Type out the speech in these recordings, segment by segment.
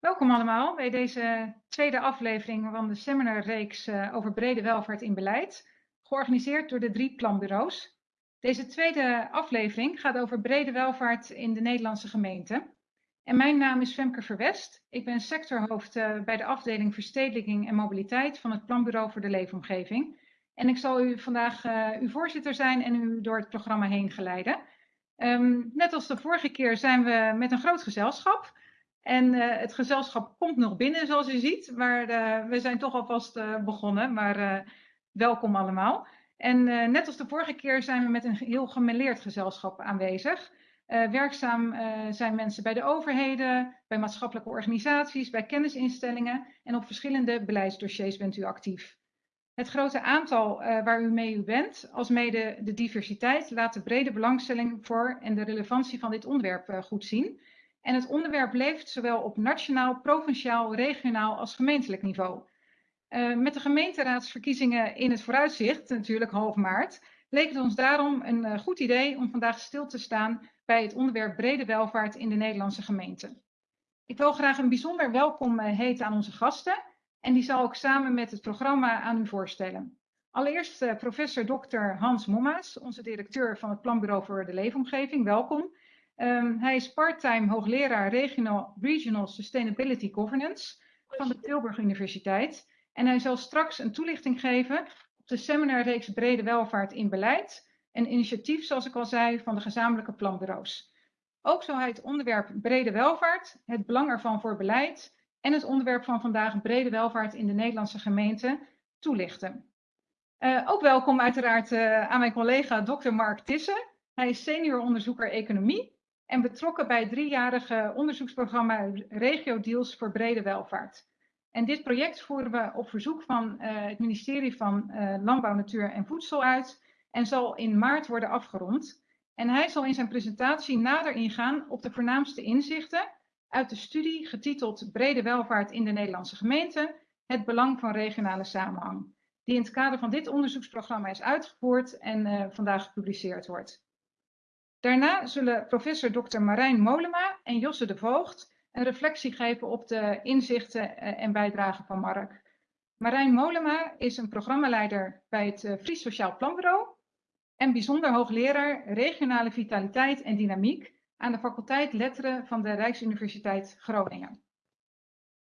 Welkom allemaal bij deze tweede aflevering van de seminarreeks uh, over brede welvaart in beleid, georganiseerd door de drie planbureaus. Deze tweede aflevering gaat over brede welvaart in de Nederlandse gemeente. En mijn naam is Femke Verwest. Ik ben sectorhoofd uh, bij de afdeling Verstedelijking en Mobiliteit van het Planbureau voor de Leefomgeving. En ik zal u vandaag uh, uw voorzitter zijn en u door het programma heen geleiden. Um, net als de vorige keer zijn we met een groot gezelschap. En uh, het gezelschap komt nog binnen, zoals u ziet. Maar uh, we zijn toch alvast uh, begonnen. Maar welkom allemaal. En net als de vorige keer zijn we met een heel gemêleerd gezelschap aanwezig. werkzaam zijn mensen bij de overheden, bij maatschappelijke organisaties, bij kennisinstellingen. En op verschillende beleidsdossiers bent u actief. Het grote aantal waar u mee u bent, als mede de diversiteit, laat de brede belangstelling voor en de relevantie van dit onderwerp goed zien. En het onderwerp leeft zowel op nationaal, provinciaal, regionaal als gemeentelijk niveau. Uh, met de gemeenteraadsverkiezingen in het vooruitzicht, natuurlijk half maart, leek het ons daarom een uh, goed idee om vandaag stil te staan bij het onderwerp brede welvaart in de Nederlandse gemeente. Ik wil graag een bijzonder welkom uh, heten aan onze gasten en die zal ik samen met het programma aan u voorstellen. Allereerst professor Dr. Hans Mommaas, onze directeur van het Planbureau voor de Leefomgeving. Welkom. Um, hij is parttime hoogleraar regional, regional Sustainability Governance van de Tilburg Universiteit. En hij zal straks een toelichting geven op de seminarreeks Brede Welvaart in Beleid. Een initiatief, zoals ik al zei, van de gezamenlijke planbureaus. Ook zal hij het onderwerp brede welvaart, het belang ervan voor beleid en het onderwerp van vandaag brede welvaart in de Nederlandse gemeente toelichten. Uh, ook welkom uiteraard uh, aan mijn collega Dr. Mark Tissen. Hij is senior onderzoeker economie en betrokken bij het driejarige onderzoeksprogramma Regio Deals voor Brede Welvaart. En dit project voeren we op verzoek van uh, het ministerie van uh, Landbouw, Natuur en Voedsel uit en zal in maart worden afgerond. En hij zal in zijn presentatie nader ingaan op de voornaamste inzichten uit de studie getiteld Brede Welvaart in de Nederlandse gemeente, het belang van regionale samenhang, die in het kader van dit onderzoeksprogramma is uitgevoerd en uh, vandaag gepubliceerd wordt. Daarna zullen professor Dr. Marijn Molema en Josse de Voogd een reflectie geven op de inzichten eh, en bijdragen van Mark. Marijn Molema is een programmaleider bij het eh, Fries Sociaal Planbureau en bijzonder hoogleraar regionale vitaliteit en dynamiek aan de faculteit Letteren van de Rijksuniversiteit Groningen.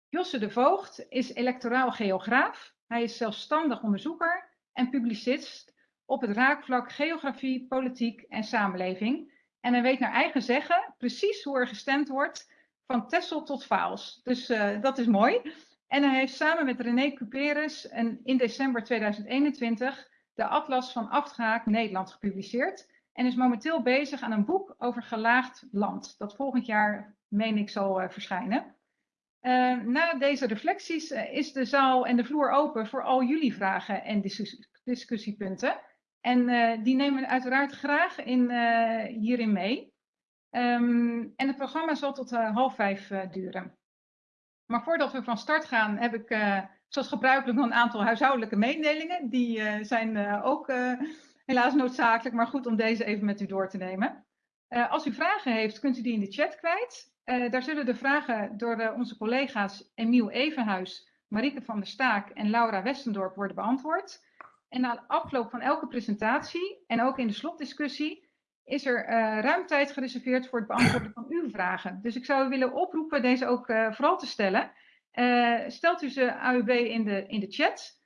Josse de Voogd is electoraal geograaf. Hij is zelfstandig onderzoeker en publicist op het raakvlak geografie, politiek en samenleving. En hij weet naar eigen zeggen precies hoe er gestemd wordt van Tessel tot Vaals. Dus uh, dat is mooi. En hij heeft samen met René Cuperus in december 2021 de Atlas van Afgehaakt Nederland gepubliceerd. En is momenteel bezig aan een boek over gelaagd land. Dat volgend jaar, meen ik, zal uh, verschijnen. Uh, na deze reflecties is de zaal en de vloer open voor al jullie vragen en discussiepunten. En uh, die nemen we uiteraard graag in, uh, hierin mee. Um, en het programma zal tot uh, half vijf duren. Maar voordat we van start gaan, heb ik zoals gebruikelijk nog een aantal huishoudelijke mededelingen. Die zijn ook helaas noodzakelijk, maar goed om deze even met u door te nemen. als u vragen heeft, kunt u die in de chat kwijt. daar zullen de vragen door onze collega's Emiel Evenhuis, Marieke van der Staak en Laura Westendorp worden beantwoord. En na afloop van elke presentatie en ook in de slotdiscussie is er uh, ruim tijd gereserveerd voor het beantwoorden van uw vragen. Dus ik zou u willen oproepen deze ook uh, vooral te stellen. Uh, stelt u ze AUB in de, in de chat,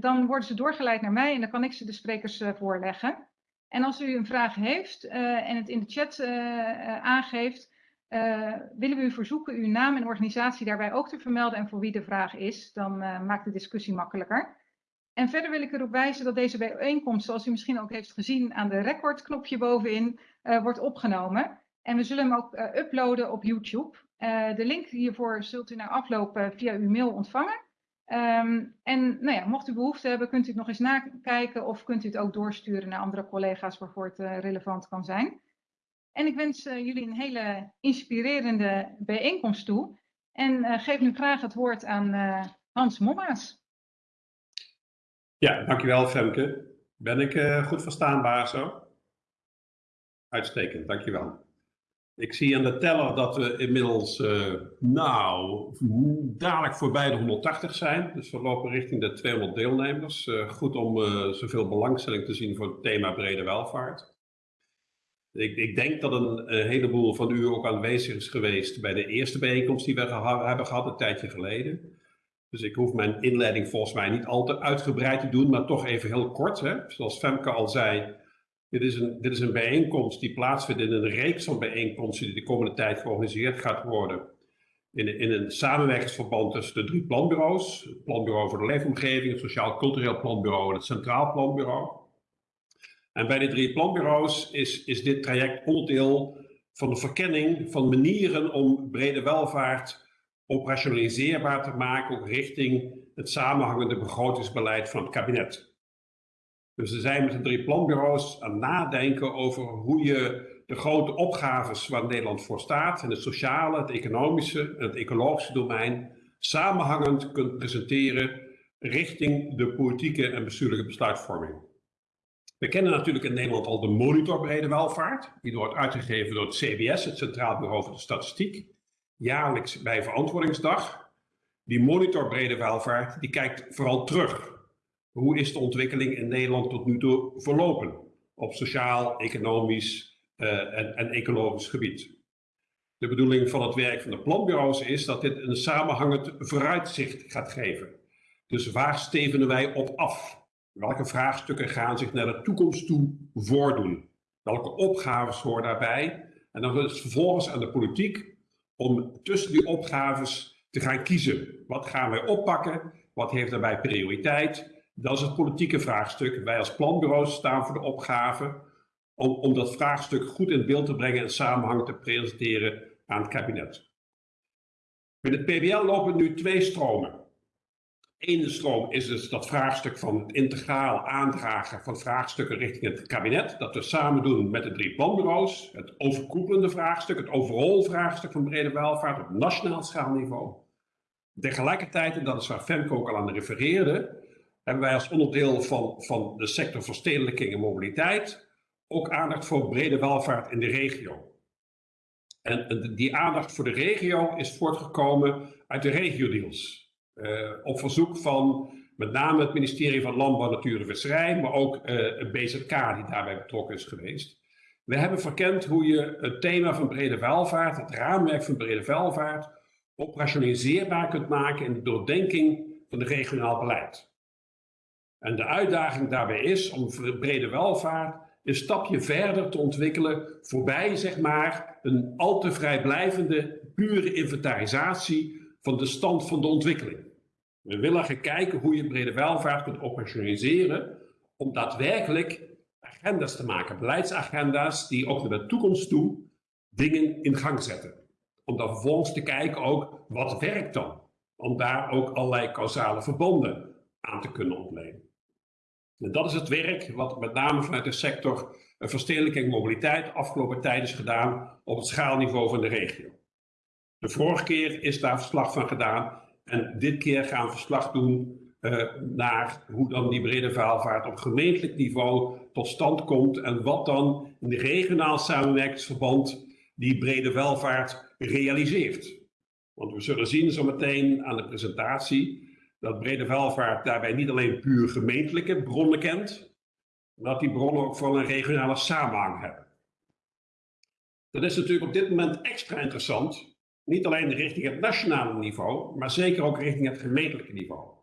dan worden ze doorgeleid naar mij en dan kan ik ze de sprekers voorleggen. En als u een vraag heeft en het in de chat aangeeft, willen we u verzoeken uw naam en organisatie daarbij ook te vermelden en voor wie de vraag is. Dan maakt de discussie makkelijker. En verder wil ik erop wijzen dat deze bijeenkomst, zoals u misschien ook heeft gezien aan de recordknopje bovenin, uh, wordt opgenomen. En we zullen hem ook uh, uploaden op YouTube. Uh, de link hiervoor zult u na afloop via uw mail ontvangen. Um, en nou ja, mocht u behoefte hebben, kunt u het nog eens nakijken of kunt u het ook doorsturen naar andere collega's waarvoor het relevant kan zijn. En ik wens jullie een hele inspirerende bijeenkomst toe. En geef nu graag het woord aan Hans Mommaas. Ja, dankjewel Femke. Ben ik uh, goed verstaanbaar zo? Uitstekend, dankjewel. Ik zie aan de teller dat we inmiddels, uh, nou, dadelijk voorbij de 180 zijn. Dus we lopen richting de 200 deelnemers. Uh, goed om zoveel belangstelling te zien voor het thema brede welvaart. Ik, ik denk dat een, heleboel van u ook aanwezig is geweest bij de eerste bijeenkomst die we hebben gehad een tijdje geleden. Dus ik hoef mijn inleiding volgens mij niet al te uitgebreid te doen, maar toch even heel kort. Hè? Zoals Femke al zei, dit is, een, dit is een bijeenkomst die plaatsvindt in een reeks van bijeenkomsten die de komende tijd georganiseerd gaat worden. In, in een samenwerkingsverband tussen de drie planbureaus. Het Planbureau voor de Leefomgeving, het Sociaal Cultureel Planbureau en het Centraal Planbureau. En bij de drie planbureaus is, is dit traject onderdeel van de verkenning van manieren om brede welvaart operationaliseerbaar te maken, ook richting het samenhangende begrotingsbeleid van het kabinet. Dus we zijn met de drie planbureaus aan het nadenken over hoe je de grote opgaves waar Nederland voor staat, in het sociale, het economische en het ecologische domein, samenhangend kunt presenteren richting de politieke en bestuurlijke besluitvorming. We kennen natuurlijk in Nederland al de monitor brede welvaart, die wordt uitgegeven door het CBS, het Centraal Bureau voor de Statistiek, jaarlijks bij Verantwoordingsdag. Die monitor brede welvaart, die kijkt vooral terug hoe is de ontwikkeling in Nederland tot nu toe verlopen op sociaal, economisch uh, en, en, ecologisch gebied. De bedoeling van het werk van de planbureaus is dat dit een samenhangend vooruitzicht gaat geven. Dus waar stevenen wij op af? Welke vraagstukken gaan zich naar de toekomst toe voordoen? Welke opgaves horen daarbij? En dan is het vervolgens aan de politiek om tussen die opgaves te gaan kiezen. Wat gaan wij oppakken? Wat heeft daarbij prioriteit? Dat is het politieke vraagstuk. Wij als planbureaus staan voor de opgave om, om dat vraagstuk goed in beeld te brengen en samenhang te presenteren aan het kabinet. Met het PBL lopen nu twee stromen. Eén stroom is dus dat vraagstuk van het integraal aandragen van vraagstukken richting het kabinet. Dat we samen doen met de drie planbureaus. Het overkoepelende vraagstuk, het overal vraagstuk van brede welvaart op nationaal schaalniveau. Tegelijkertijd, en dat is waar Femke ook al aan refereerde, hebben wij als onderdeel van, van de sector verstedelijking en mobiliteit ook aandacht voor brede welvaart in de regio. En die aandacht voor de regio is voortgekomen uit de regio-deals. Uh, op verzoek van met name het ministerie van Landbouw, Natuur en Visserij, maar ook uh, het BZK die daarbij betrokken is geweest. We hebben verkend hoe je het thema van brede welvaart, het raamwerk van brede welvaart, operationaliseerbaar kunt maken in de doordenking van het regionaal beleid. En de uitdaging daarbij is om brede welvaart een stapje verder te ontwikkelen voorbij zeg maar een al te vrijblijvende pure inventarisatie van de stand van de ontwikkeling. We willen gaan kijken hoe je brede welvaart kunt operationaliseren om daadwerkelijk agenda's te maken, beleidsagenda's die ook naar de toekomst toe dingen in gang zetten. Om dan vervolgens te kijken ook wat werkt dan, om daar ook allerlei causale verbanden aan te kunnen ontlenen. En dat is het werk wat met name vanuit de sector verstedelijking en mobiliteit afgelopen tijd is gedaan op het schaalniveau van de regio. De vorige keer is daar verslag van gedaan en dit keer gaan we verslag doen uh, naar hoe dan die brede welvaart op gemeentelijk niveau tot stand komt en wat dan in de regionaal samenwerkingsverband die brede welvaart realiseert. Want we zullen zien zometeen aan de presentatie dat brede welvaart daarbij niet alleen puur gemeentelijke bronnen kent, maar dat die bronnen ook vooral een regionale samenhang hebben. Dat is natuurlijk op dit moment extra interessant, niet alleen richting het nationale niveau, maar zeker ook richting het gemeentelijke niveau.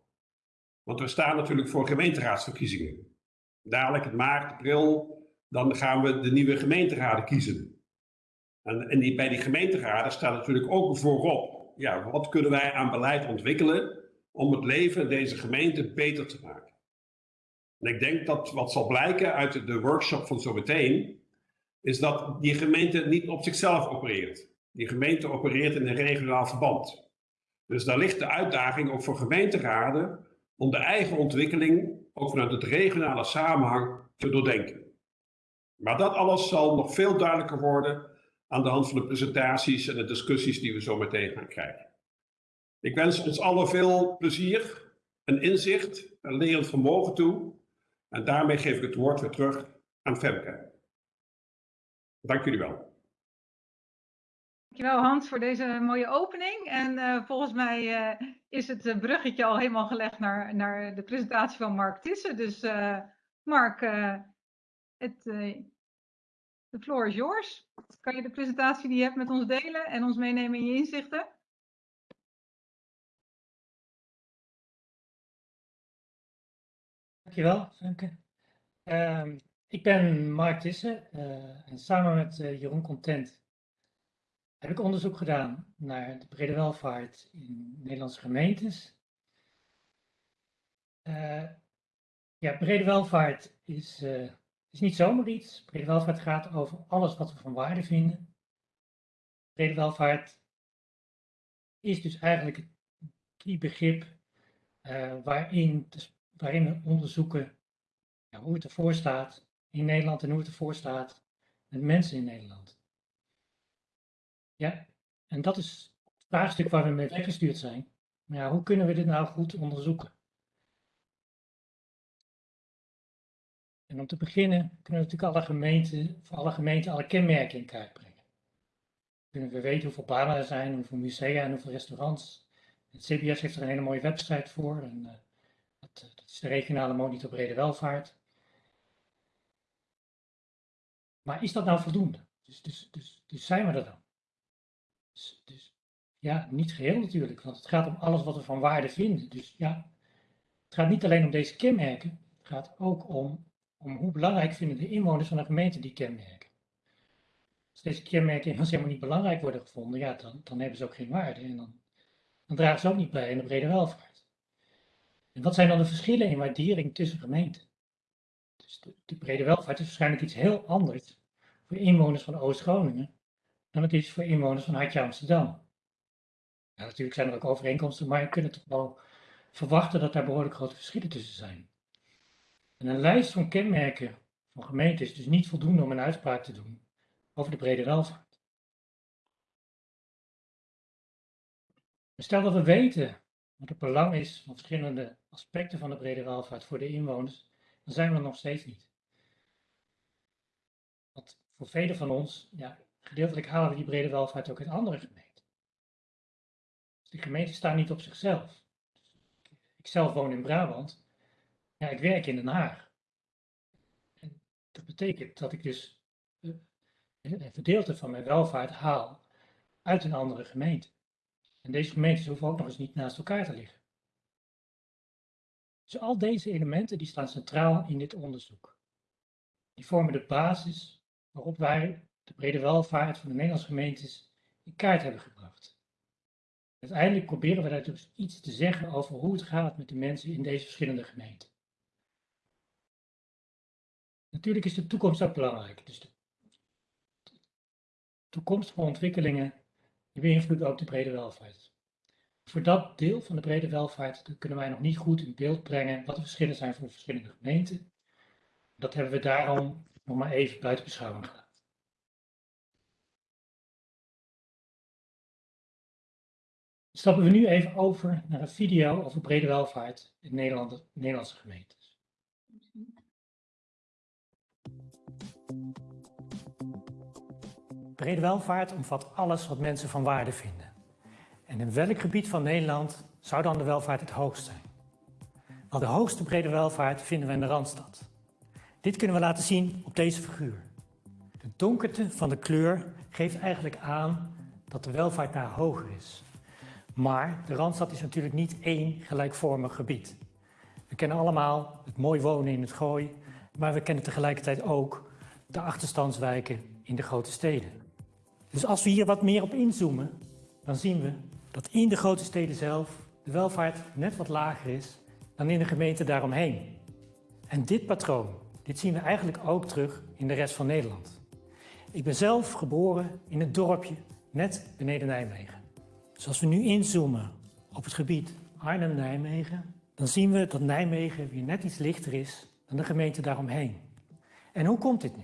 Want we staan natuurlijk voor gemeenteraadsverkiezingen. Dadelijk in maart, april, dan gaan we de nieuwe gemeenteraden kiezen. En, en die, bij die gemeenteraden staat natuurlijk ook voorop, ja, wat kunnen wij aan beleid ontwikkelen om het leven in deze gemeente beter te maken. En ik denk dat wat zal blijken uit de workshop van zometeen, is dat die gemeente niet op zichzelf opereert. Die gemeente opereert in een regionaal verband. Dus daar ligt de uitdaging ook voor gemeenteraden om de eigen ontwikkeling ook vanuit het regionale samenhang te doordenken. Maar dat alles zal nog veel duidelijker worden aan de hand van de presentaties en de discussies die we zo meteen gaan krijgen. Ik wens ons allen veel plezier, een inzicht, een lerend vermogen toe. En daarmee geef ik het woord weer terug aan Femke. Dank jullie wel. Dankjewel Hans voor deze mooie opening. En uh, volgens mij uh, is het uh, bruggetje al helemaal gelegd naar, naar de presentatie van Mark Tissen. Dus Mark, het, de floor is yours. Kan je de presentatie die je hebt met ons delen en ons meenemen in je inzichten? Dankjewel, Femke. Uh, ik ben Mark Tissen en samen met Jeroen Content heb ik onderzoek gedaan naar de brede welvaart in Nederlandse gemeentes. Uh, ja, brede welvaart is, uh, is niet zomaar iets. Brede welvaart gaat over alles wat we van waarde vinden. Brede welvaart is dus eigenlijk die begrip uh, waarin, waarin we onderzoeken ja, hoe het ervoor staat in Nederland en hoe het ervoor staat met mensen in Nederland. Ja, en dat is het vraagstuk waar we mee weggestuurd zijn. Maar ja, hoe kunnen we dit nou goed onderzoeken? En om te beginnen kunnen we natuurlijk alle gemeenten, voor alle gemeenten alle kenmerken in kaart brengen. Kunnen we weten hoeveel banen er zijn, hoeveel musea en hoeveel restaurants. Het CBS heeft er een hele mooie website voor. En, uh, dat, dat, is de regionale monitor brede welvaart. Maar is dat nou voldoende? Dus, dus, dus, dus zijn we er dan? Dus, dus, ja, niet geheel natuurlijk, want het gaat om alles wat we van waarde vinden. Dus ja, het gaat niet alleen om deze kenmerken, het gaat ook om, om hoe belangrijk vinden de inwoners van een gemeente die kenmerken. Als deze kenmerken helemaal niet belangrijk worden gevonden, ja, dan, dan hebben ze ook geen waarde en dan, dan dragen ze ook niet bij in de brede welvaart. En wat zijn dan de verschillen in waardering tussen gemeenten? Dus de brede welvaart is waarschijnlijk iets heel anders voor inwoners van Oost-Groningen dan het is voor inwoners van Hartje Amsterdam. Natuurlijk zijn er ook overeenkomsten, maar je kunt toch wel verwachten dat daar behoorlijk grote verschillen tussen zijn. En een lijst van kenmerken van gemeenten is dus niet voldoende om een uitspraak te doen over de brede welvaart. Stel dat we weten wat het belang is van verschillende aspecten van de brede welvaart voor de inwoners, dan zijn we er nog steeds niet. Want voor velen van ons ja, Gedeeltelijk halen we die brede welvaart ook uit andere gemeenten. Dus gemeenten staan niet op zichzelf. Ik zelf woon in Brabant. Ja, ik werk in Den Haag. En dat betekent dat ik dus eh, een gedeelte van mijn welvaart haal uit een andere gemeente. En deze gemeentes hoeven ook nog eens niet naast elkaar te liggen. Dus al deze elementen die staan centraal in dit onderzoek. Die vormen de basis waarop wij de brede welvaart van de Nederlandse gemeentes in kaart hebben gebracht. Uiteindelijk proberen we daar dus iets te zeggen over hoe het gaat met de mensen in deze verschillende gemeenten. Natuurlijk is de toekomst ook belangrijk. Dus de toekomstige ontwikkelingen beïnvloeden ook de brede welvaart. Voor dat deel van de brede welvaart kunnen wij nog niet goed in beeld brengen wat de verschillen zijn voor de verschillende gemeenten. Dat hebben we daarom nog maar even buiten beschouwing gelaten. Stappen we nu even over naar een video over brede welvaart in Nederland, Nederlandse gemeentes. Brede welvaart omvat alles wat mensen van waarde vinden. En in welk gebied van Nederland zou dan de welvaart het hoogst zijn? Wel, de hoogste brede welvaart vinden we in de Randstad. Dit kunnen we laten zien op deze figuur. De donkerte van de kleur geeft eigenlijk aan dat de welvaart daar hoger is. Maar de Randstad is natuurlijk niet één gelijkvormig gebied. We kennen allemaal het mooi wonen in het gooi, maar we kennen tegelijkertijd ook de achterstandswijken in de grote steden. Dus als we hier wat meer op inzoomen, dan zien we dat in de grote steden zelf de welvaart net wat lager is dan in de gemeenten daaromheen. En dit patroon, dit zien we eigenlijk ook terug in de rest van Nederland. Ik ben zelf geboren in een dorpje net beneden Nijmegen. Dus als we nu inzoomen op het gebied Arnhem-Nijmegen, dan zien we dat Nijmegen weer net iets lichter is dan de gemeente daaromheen. En hoe komt dit nu?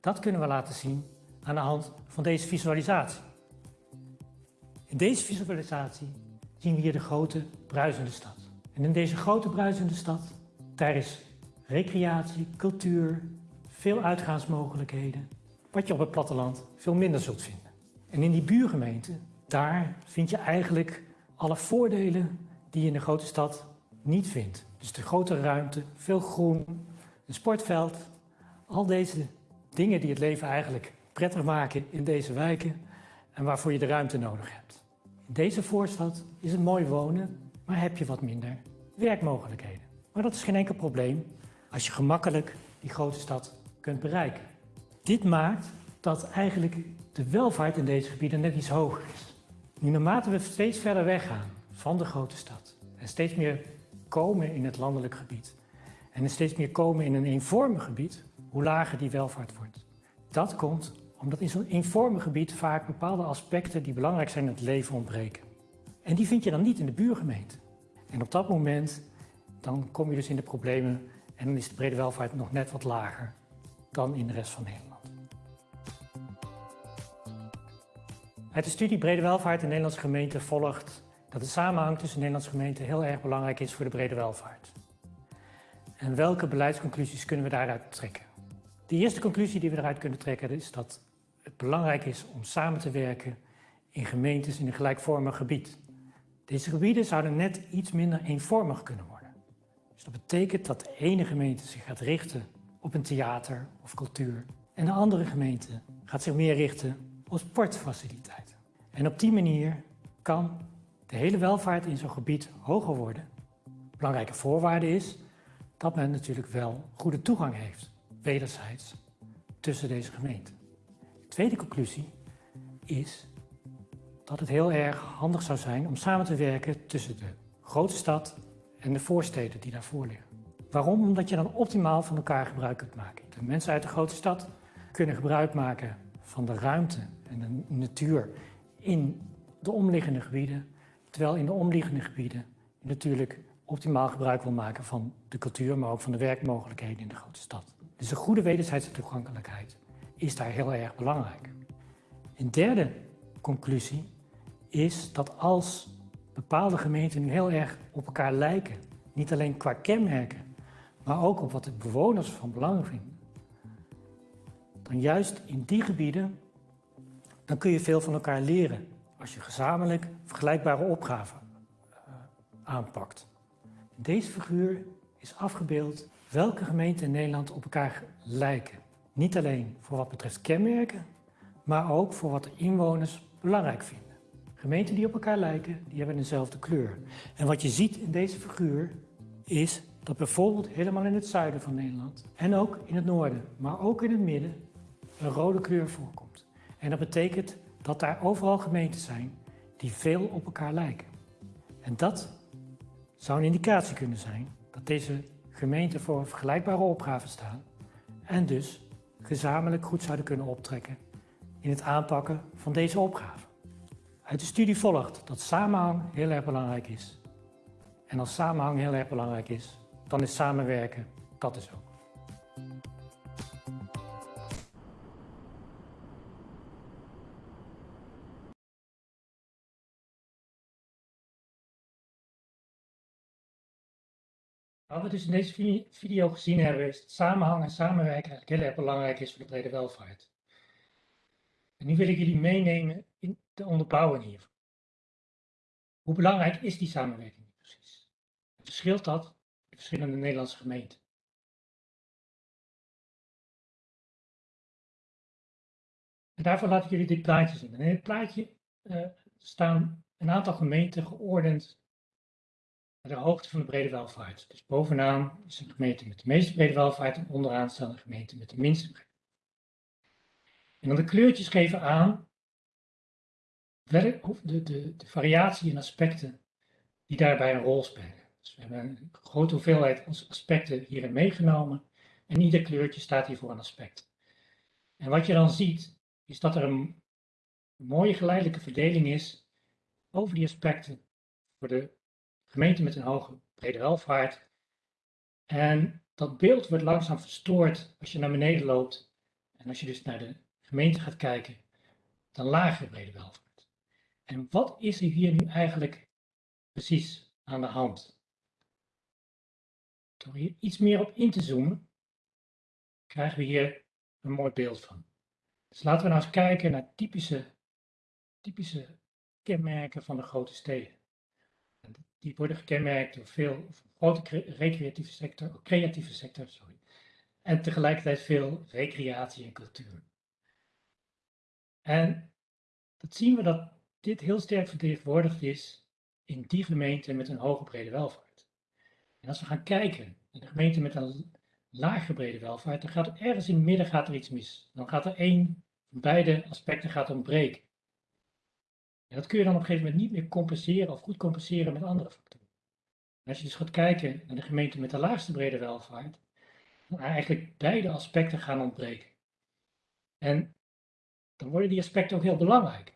Dat kunnen we laten zien aan de hand van deze visualisatie. In deze visualisatie zien we hier de grote bruisende stad. En in deze grote bruisende stad, daar is recreatie, cultuur, veel uitgaansmogelijkheden, wat je op het platteland veel minder zult vinden. En in die buurgemeente, daar vind je eigenlijk alle voordelen die je in de grote stad niet vindt. Dus de grote ruimte, veel groen, een sportveld, al deze dingen die het leven eigenlijk prettig maken in deze wijken en waarvoor je de ruimte nodig hebt. In deze voorstad is het mooi wonen, maar heb je wat minder werkmogelijkheden. Maar dat is geen enkel probleem als je gemakkelijk die grote stad kunt bereiken. Dit maakt dat eigenlijk de welvaart in deze gebieden net iets hoger is. Nu, naarmate we steeds verder weggaan van de grote stad en steeds meer komen in het landelijk gebied en steeds meer komen in een eenvormig gebied, hoe lager die welvaart wordt. Dat komt omdat in zo'n eenvormig gebied vaak bepaalde aspecten die belangrijk zijn in het leven ontbreken. En die vind je dan niet in de buurgemeente. En op dat moment dan kom je dus in de problemen en dan is de brede welvaart nog net wat lager dan in de rest van Nederland. Uit de studie Brede Welvaart in Nederlandse gemeenten volgt dat de samenhang tussen Nederlandse gemeenten heel erg belangrijk is voor de brede welvaart. En welke beleidsconclusies kunnen we daaruit trekken? De eerste conclusie die we eruit kunnen trekken is dat het belangrijk is om samen te werken in gemeentes in een gelijkvormig gebied. Deze gebieden zouden net iets minder eenvormig kunnen worden. Dus dat betekent dat de ene gemeente zich gaat richten op een theater of cultuur en de andere gemeente gaat zich meer richten op sportfaciliteiten. En op die manier kan de hele welvaart in zo'n gebied hoger worden. Belangrijke voorwaarde is dat men natuurlijk wel goede toegang heeft, wederzijds, tussen deze gemeenten. De tweede conclusie is dat het heel erg handig zou zijn om samen te werken tussen de grote stad en de voorsteden die daarvoor liggen. Waarom? Omdat je dan optimaal van elkaar gebruik kunt maken. De mensen uit de grote stad kunnen gebruik maken van de ruimte en de natuur in de omliggende gebieden, terwijl in de omliggende gebieden natuurlijk optimaal gebruik wil maken van de cultuur, maar ook van de werkmogelijkheden in de grote stad. Dus een goede wederzijdse toegankelijkheid is daar heel erg belangrijk. Een derde conclusie is dat als bepaalde gemeenten heel erg op elkaar lijken, niet alleen qua kenmerken, maar ook op wat de bewoners van belang vinden, dan juist in die gebieden, dan kun je veel van elkaar leren als je gezamenlijk vergelijkbare opgaven uh, aanpakt. Deze figuur is afgebeeld welke gemeenten in Nederland op elkaar lijken. Niet alleen voor wat betreft kenmerken, maar ook voor wat de inwoners belangrijk vinden. Gemeenten die op elkaar lijken, die hebben dezelfde kleur. En wat je ziet in deze figuur is dat bijvoorbeeld helemaal in het zuiden van Nederland en ook in het noorden, maar ook in het midden, een rode kleur voorkomt. En dat betekent dat daar overal gemeenten zijn die veel op elkaar lijken. En dat zou een indicatie kunnen zijn dat deze gemeenten voor een vergelijkbare opgave staan en dus gezamenlijk goed zouden kunnen optrekken in het aanpakken van deze opgave. Uit de studie volgt dat samenhang heel erg belangrijk is. En als samenhang heel erg belangrijk is, dan is samenwerken dat is ook. Wat we dus in deze video gezien hebben, is dat samenhang en samenwerken eigenlijk heel erg belangrijk is voor de brede welvaart. En nu wil ik jullie meenemen in de onderbouwing hiervan. Hoe belangrijk is die samenwerking precies? Verschilt dat in verschillende Nederlandse gemeenten? En daarvoor laat ik jullie dit plaatje zien. En in het plaatje uh, staan een aantal gemeenten geordend de hoogte van de brede welvaart. Dus bovenaan is een gemeente met de meeste brede welvaart en onderaan staan een gemeente met de minste brede En dan de kleurtjes geven aan de, de, de variatie in aspecten die daarbij een rol spelen. Dus we hebben een grote hoeveelheid aspecten hierin meegenomen en ieder kleurtje staat hier voor een aspect. En wat je dan ziet, is dat er een mooie geleidelijke verdeling is over die aspecten voor de gemeente met een hoge brede welvaart. En dat beeld wordt langzaam verstoord als je naar beneden loopt. En als je dus naar de gemeente gaat kijken, dan lagere brede welvaart. En wat is er hier nu eigenlijk precies aan de hand? Door hier iets meer op in te zoomen, krijgen we hier een mooi beeld van. Dus laten we nou eens kijken naar typische typische kenmerken van de grote steden. Die worden gekenmerkt door veel grote recreatieve sector, creatieve sector, sorry. En tegelijkertijd veel recreatie en cultuur. En dat zien we dat dit heel sterk vertegenwoordigd is in die gemeenten met een hoge brede welvaart. En als we gaan kijken naar de gemeenten met een lage brede welvaart, dan gaat er ergens in het midden gaat er iets mis. Dan gaat er één van beide aspecten gaat ontbreken. En dat kun je dan op een gegeven moment niet meer compenseren of goed compenseren met andere factoren. En als je dus gaat kijken naar de gemeente met de laagste brede welvaart, dan eigenlijk beide aspecten gaan ontbreken. En dan worden die aspecten ook heel belangrijk.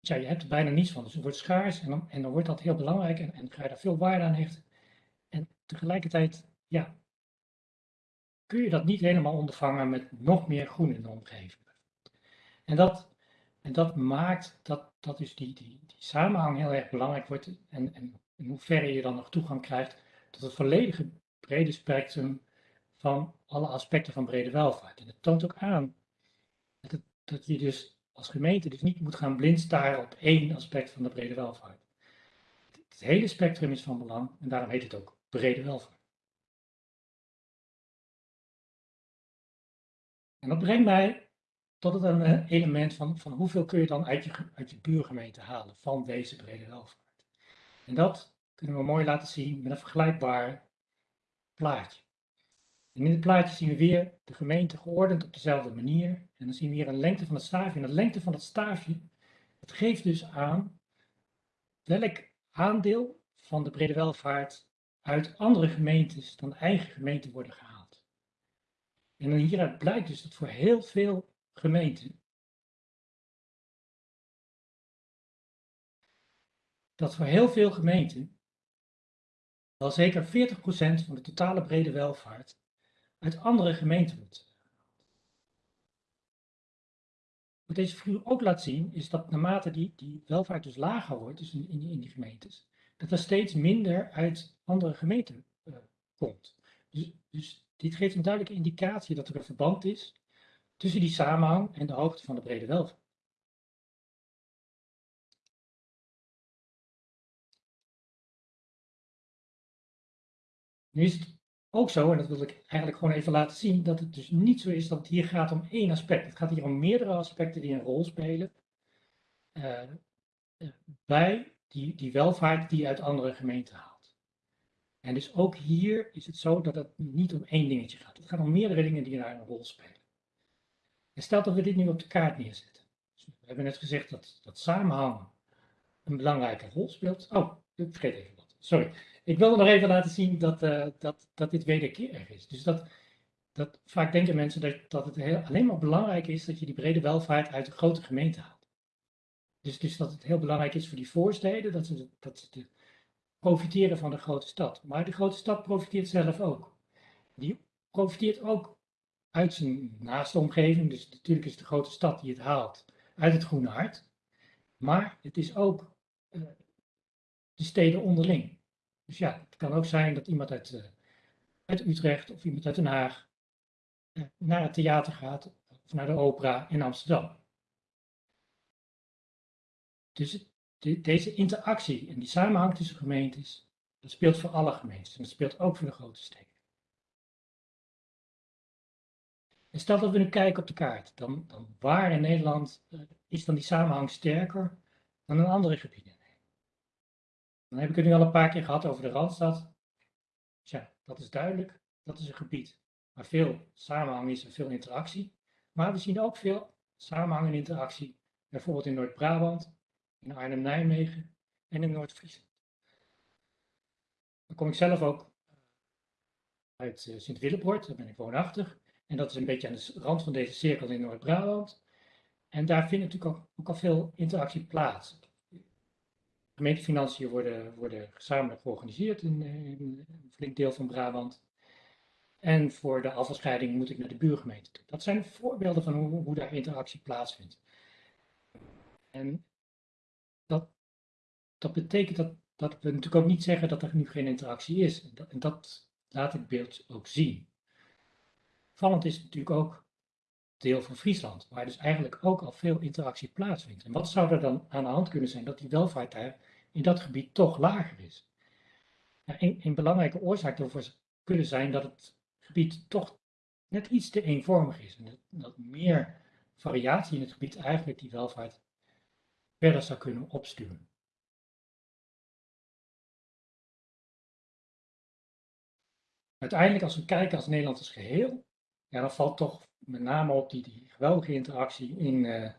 Ja, je hebt er bijna niets van, dus het wordt schaars en dan, en dan wordt dat heel belangrijk en, en ga je daar veel waarde aan hechten. En tegelijkertijd, ja, kun je dat niet helemaal ondervangen met nog meer groen in de omgeving. En dat, en dat maakt dat, dat dus die, die, die samenhang heel erg belangrijk wordt en, en in hoeverre je dan nog toegang krijgt tot het volledige brede spectrum van alle aspecten van brede welvaart. En het toont ook aan dat, het, dat je dus als gemeente dus niet moet gaan blind staren op één aspect van de brede welvaart. Het hele spectrum is van belang en daarom heet het ook brede welvaart. En dat brengt mij tot het een eh, element van, van hoeveel kun je dan uit je, uit je buurgemeente halen van deze brede welvaart. En dat kunnen we mooi laten zien met een vergelijkbaar plaatje. En in het plaatje zien we weer de gemeente geordend op dezelfde manier. En dan zien we hier een lengte van het staafje. En de lengte van het staafje, het geeft dus aan welk aandeel van de brede welvaart uit andere gemeentes dan eigen gemeente worden gehaald. En hieruit blijkt dus dat voor heel veel gemeenten, dat voor heel veel gemeenten wel zeker 40% van de totale brede welvaart uit andere gemeenten wordt. Wat deze figuur ook laat zien, is dat naarmate die, die welvaart dus lager wordt, dus in, in, die gemeentes, dat er steeds minder uit andere gemeenten uh, komt. Dus, dus dit geeft een duidelijke indicatie dat er een verband is tussen die samenhang en de hoogte van de brede welvaart. Nu is het ook zo, en dat wil ik eigenlijk gewoon even laten zien, dat het dus niet zo is dat het hier gaat om één aspect. Het gaat hier om meerdere aspecten die een rol spelen uh, bij die, die welvaart die je uit andere gemeenten haalt. En dus ook hier is het zo dat het niet om één dingetje gaat. Het gaat om meerdere dingen die daar een rol spelen. Stel dat we dit nu op de kaart neerzetten. Dus we hebben net gezegd dat, dat samenhang een belangrijke rol speelt. Oh, ik vergeet even wat. Sorry. Ik wilde nog even laten zien dat, uh, dat, dat dit wederkerig is. Dus dat, dat vaak denken mensen dat, dat het heel, alleen maar belangrijk is dat je die brede welvaart uit de grote gemeente haalt. Dus, dus dat het heel belangrijk is voor die voorsteden dat ze, dat ze profiteren van de grote stad. Maar de grote stad profiteert zelf ook. Die profiteert ook uit zijn naaste omgeving. Dus natuurlijk is het de grote stad die het haalt uit het Groene Hart. Maar het is ook uh, de steden onderling. Dus ja, het kan ook zijn dat iemand uit, uh, uit Utrecht of iemand uit Den Haag uh, naar het theater gaat of naar de opera in Amsterdam. Dus de, deze interactie en die samenhang tussen gemeentes, dat speelt voor alle gemeentes en dat speelt ook voor de grote steden. En stel dat we nu kijken op de kaart, dan, dan waar in Nederland uh, is dan die samenhang sterker dan in andere gebieden? Dan heb ik het nu al een paar keer gehad over de Randstad. Tja, dat is duidelijk, dat is een gebied waar veel samenhang is en veel interactie. Maar we zien ook veel samenhang en interactie, bijvoorbeeld in Noord-Brabant, in Arnhem-Nijmegen en in Noord-Friesland. Dan kom ik zelf ook uit uh, Sint-Willebord, daar ben ik woonachtig. En dat is een beetje aan de rand van deze cirkel in Noord-Brabant. En daar vindt natuurlijk ook, ook, al veel interactie plaats. Gemeentefinanciën worden, worden gezamenlijk georganiseerd in, een flink deel van Brabant. En voor de afvalscheiding moet ik naar de buurgemeente toe. Dat zijn voorbeelden van hoe, hoe daar interactie plaatsvindt. En dat, dat betekent dat, dat we natuurlijk ook niet zeggen dat er nu geen interactie is. En dat, en dat laat het beeld ook zien. Vallend is natuurlijk ook deel van Friesland, waar dus eigenlijk ook al veel interactie plaatsvindt. En wat zou er dan aan de hand kunnen zijn dat die welvaart daar in dat gebied toch lager is? een, een, belangrijke oorzaak daarvoor kunnen zijn dat het gebied toch net iets te eenvormig is. En dat, dat meer variatie in het gebied eigenlijk die welvaart verder zou kunnen opsturen. Uiteindelijk, als we kijken als Nederland als geheel, ja, dan valt toch met name op die, die geweldige interactie in, uh,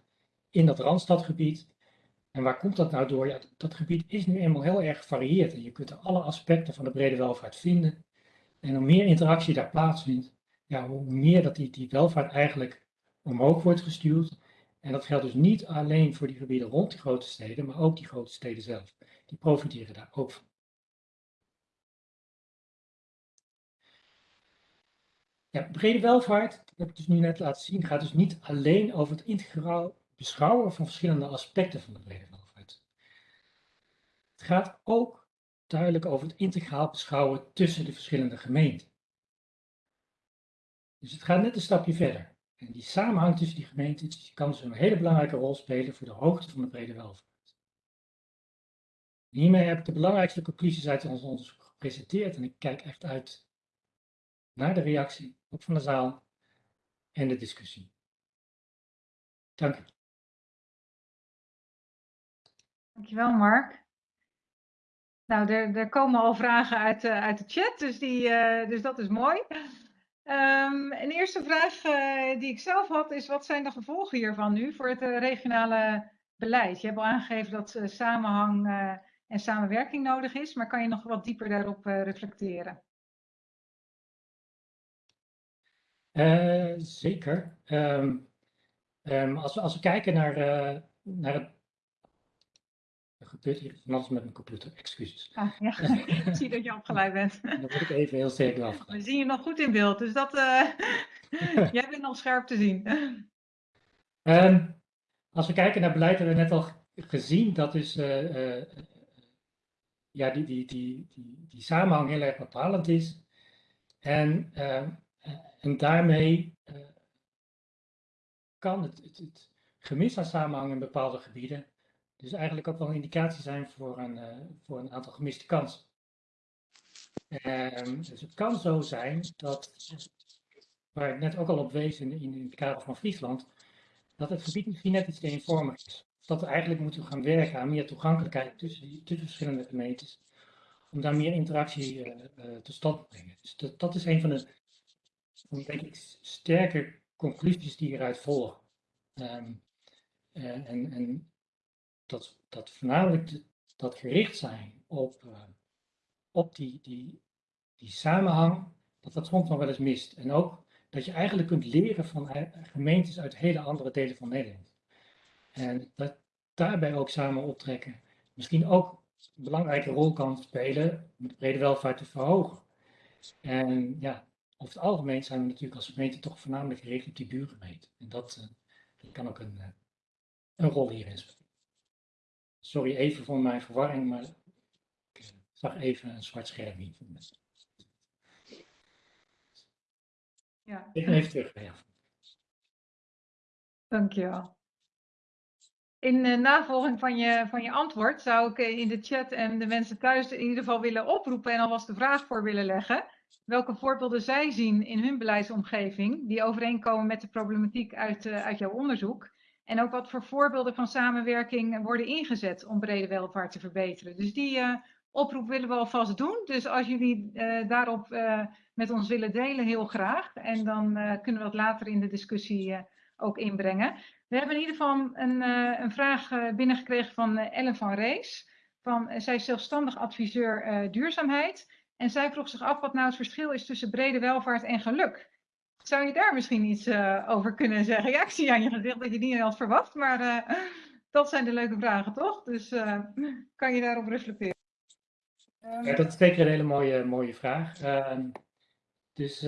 in dat Randstadgebied. En waar komt dat nou door? Ja, dat gebied is nu eenmaal heel erg gevarieerd en je kunt er alle aspecten van de brede welvaart vinden. En hoe meer interactie daar plaatsvindt, ja, hoe meer dat die, die welvaart eigenlijk omhoog wordt gestuurd. En dat geldt dus niet alleen voor die gebieden rond die grote steden, maar ook die grote steden zelf. Die profiteren daar ook van. Ja, brede welvaart, dat heb ik dus nu net laten zien, gaat dus niet alleen over het integraal beschouwen van verschillende aspecten van de brede welvaart. Het gaat ook duidelijk over het integraal beschouwen tussen de verschillende gemeenten. Dus het gaat net een stapje verder. En die samenhang tussen die gemeenten die kan dus een hele belangrijke rol spelen voor de hoogte van de brede welvaart. Hiermee heb ik de belangrijkste conclusies uit ons onderzoek gepresenteerd en ik kijk echt uit naar de reactie, ook van de zaal en de discussie. Dank u. Dankjewel, Mark. Nou, er, er komen al vragen uit, uh, uit de chat, dus, die, uh, dus dat is mooi. Um, een eerste vraag uh, die ik zelf had is, wat zijn de gevolgen hiervan nu voor het regionale beleid? Je hebt al aangegeven dat samenhang en samenwerking nodig is, maar kan je nog wat dieper daarop reflecteren? Zeker. Um, um, als, we, als we kijken naar, naar het er gebeurt hier van alles met mijn computer, excuses. Ah, ja, ik zie dat je opgeleid bent. Dan word ik even heel zeker afgeleid. We zien je nog goed in beeld, dus dat, uh, jij bent nog scherp te zien. Um, als we kijken naar beleid, hebben we net al gezien dat dus, uh, uh, ja, die, die, die, die, die samenhang heel erg bepalend is. En, ehm, en daarmee kan het, het, gemis aan samenhang in bepaalde gebieden dus eigenlijk ook wel een indicatie zijn voor een, uh, voor een aantal gemiste kansen. Um, dus het kan zo zijn dat, waar ik net ook al op wees in, in, in het kader van Friesland, dat het gebied misschien net iets eenvormig is. Dat we eigenlijk moeten gaan werken aan meer toegankelijkheid tussen, tussen verschillende gemeentes. Om daar meer interactie uh, tot stand te brengen. Dus dat, dat is een van de, ik, sterke conclusies die eruit volgen. Um, en, en dat, dat voornamelijk dat gericht zijn op, uh, op die, die, die samenhang, dat dat soms nog wel eens mist. En ook dat je eigenlijk kunt leren van gemeentes uit hele andere delen van Nederland. En dat daarbij ook samen optrekken misschien ook een belangrijke rol kan spelen om de brede welvaart te verhogen. En ja, over het algemeen zijn we natuurlijk als gemeente toch voornamelijk gericht op die buurgemeente. En dat, uh, dat kan ook een, uh, een rol hierin spelen. Sorry even voor mijn verwarring, maar ik zag even een zwart scherm hier. Ja. Ik even terug bij jou. Dankjewel. In uh, navolging van je, van je antwoord zou ik in de chat en de mensen thuis in ieder geval willen oproepen en alvast de vraag voor willen leggen. Welke voorbeelden zij zien in hun beleidsomgeving die overeenkomen met de problematiek uit, uh, uit jouw onderzoek. En ook wat voor voorbeelden van samenwerking worden ingezet om brede welvaart te verbeteren. Dus die uh, oproep willen we alvast doen. Dus als jullie uh, daarop met ons willen delen, heel graag. En dan kunnen we dat later in de discussie ook inbrengen. We hebben in ieder geval een, een vraag binnengekregen van Ellen van Rees. Van, zij is zelfstandig adviseur duurzaamheid. En zij vroeg zich af wat nou het verschil is tussen brede welvaart en geluk. Zou je daar misschien iets uh, over kunnen zeggen? Ja, ik zie aan je gezicht dat je niet had verwacht, maar uh, dat zijn de leuke vragen, toch? Dus uh, kan je daarop reflecteren? Ja, dat is zeker een hele mooie, mooie vraag. Ehm, dus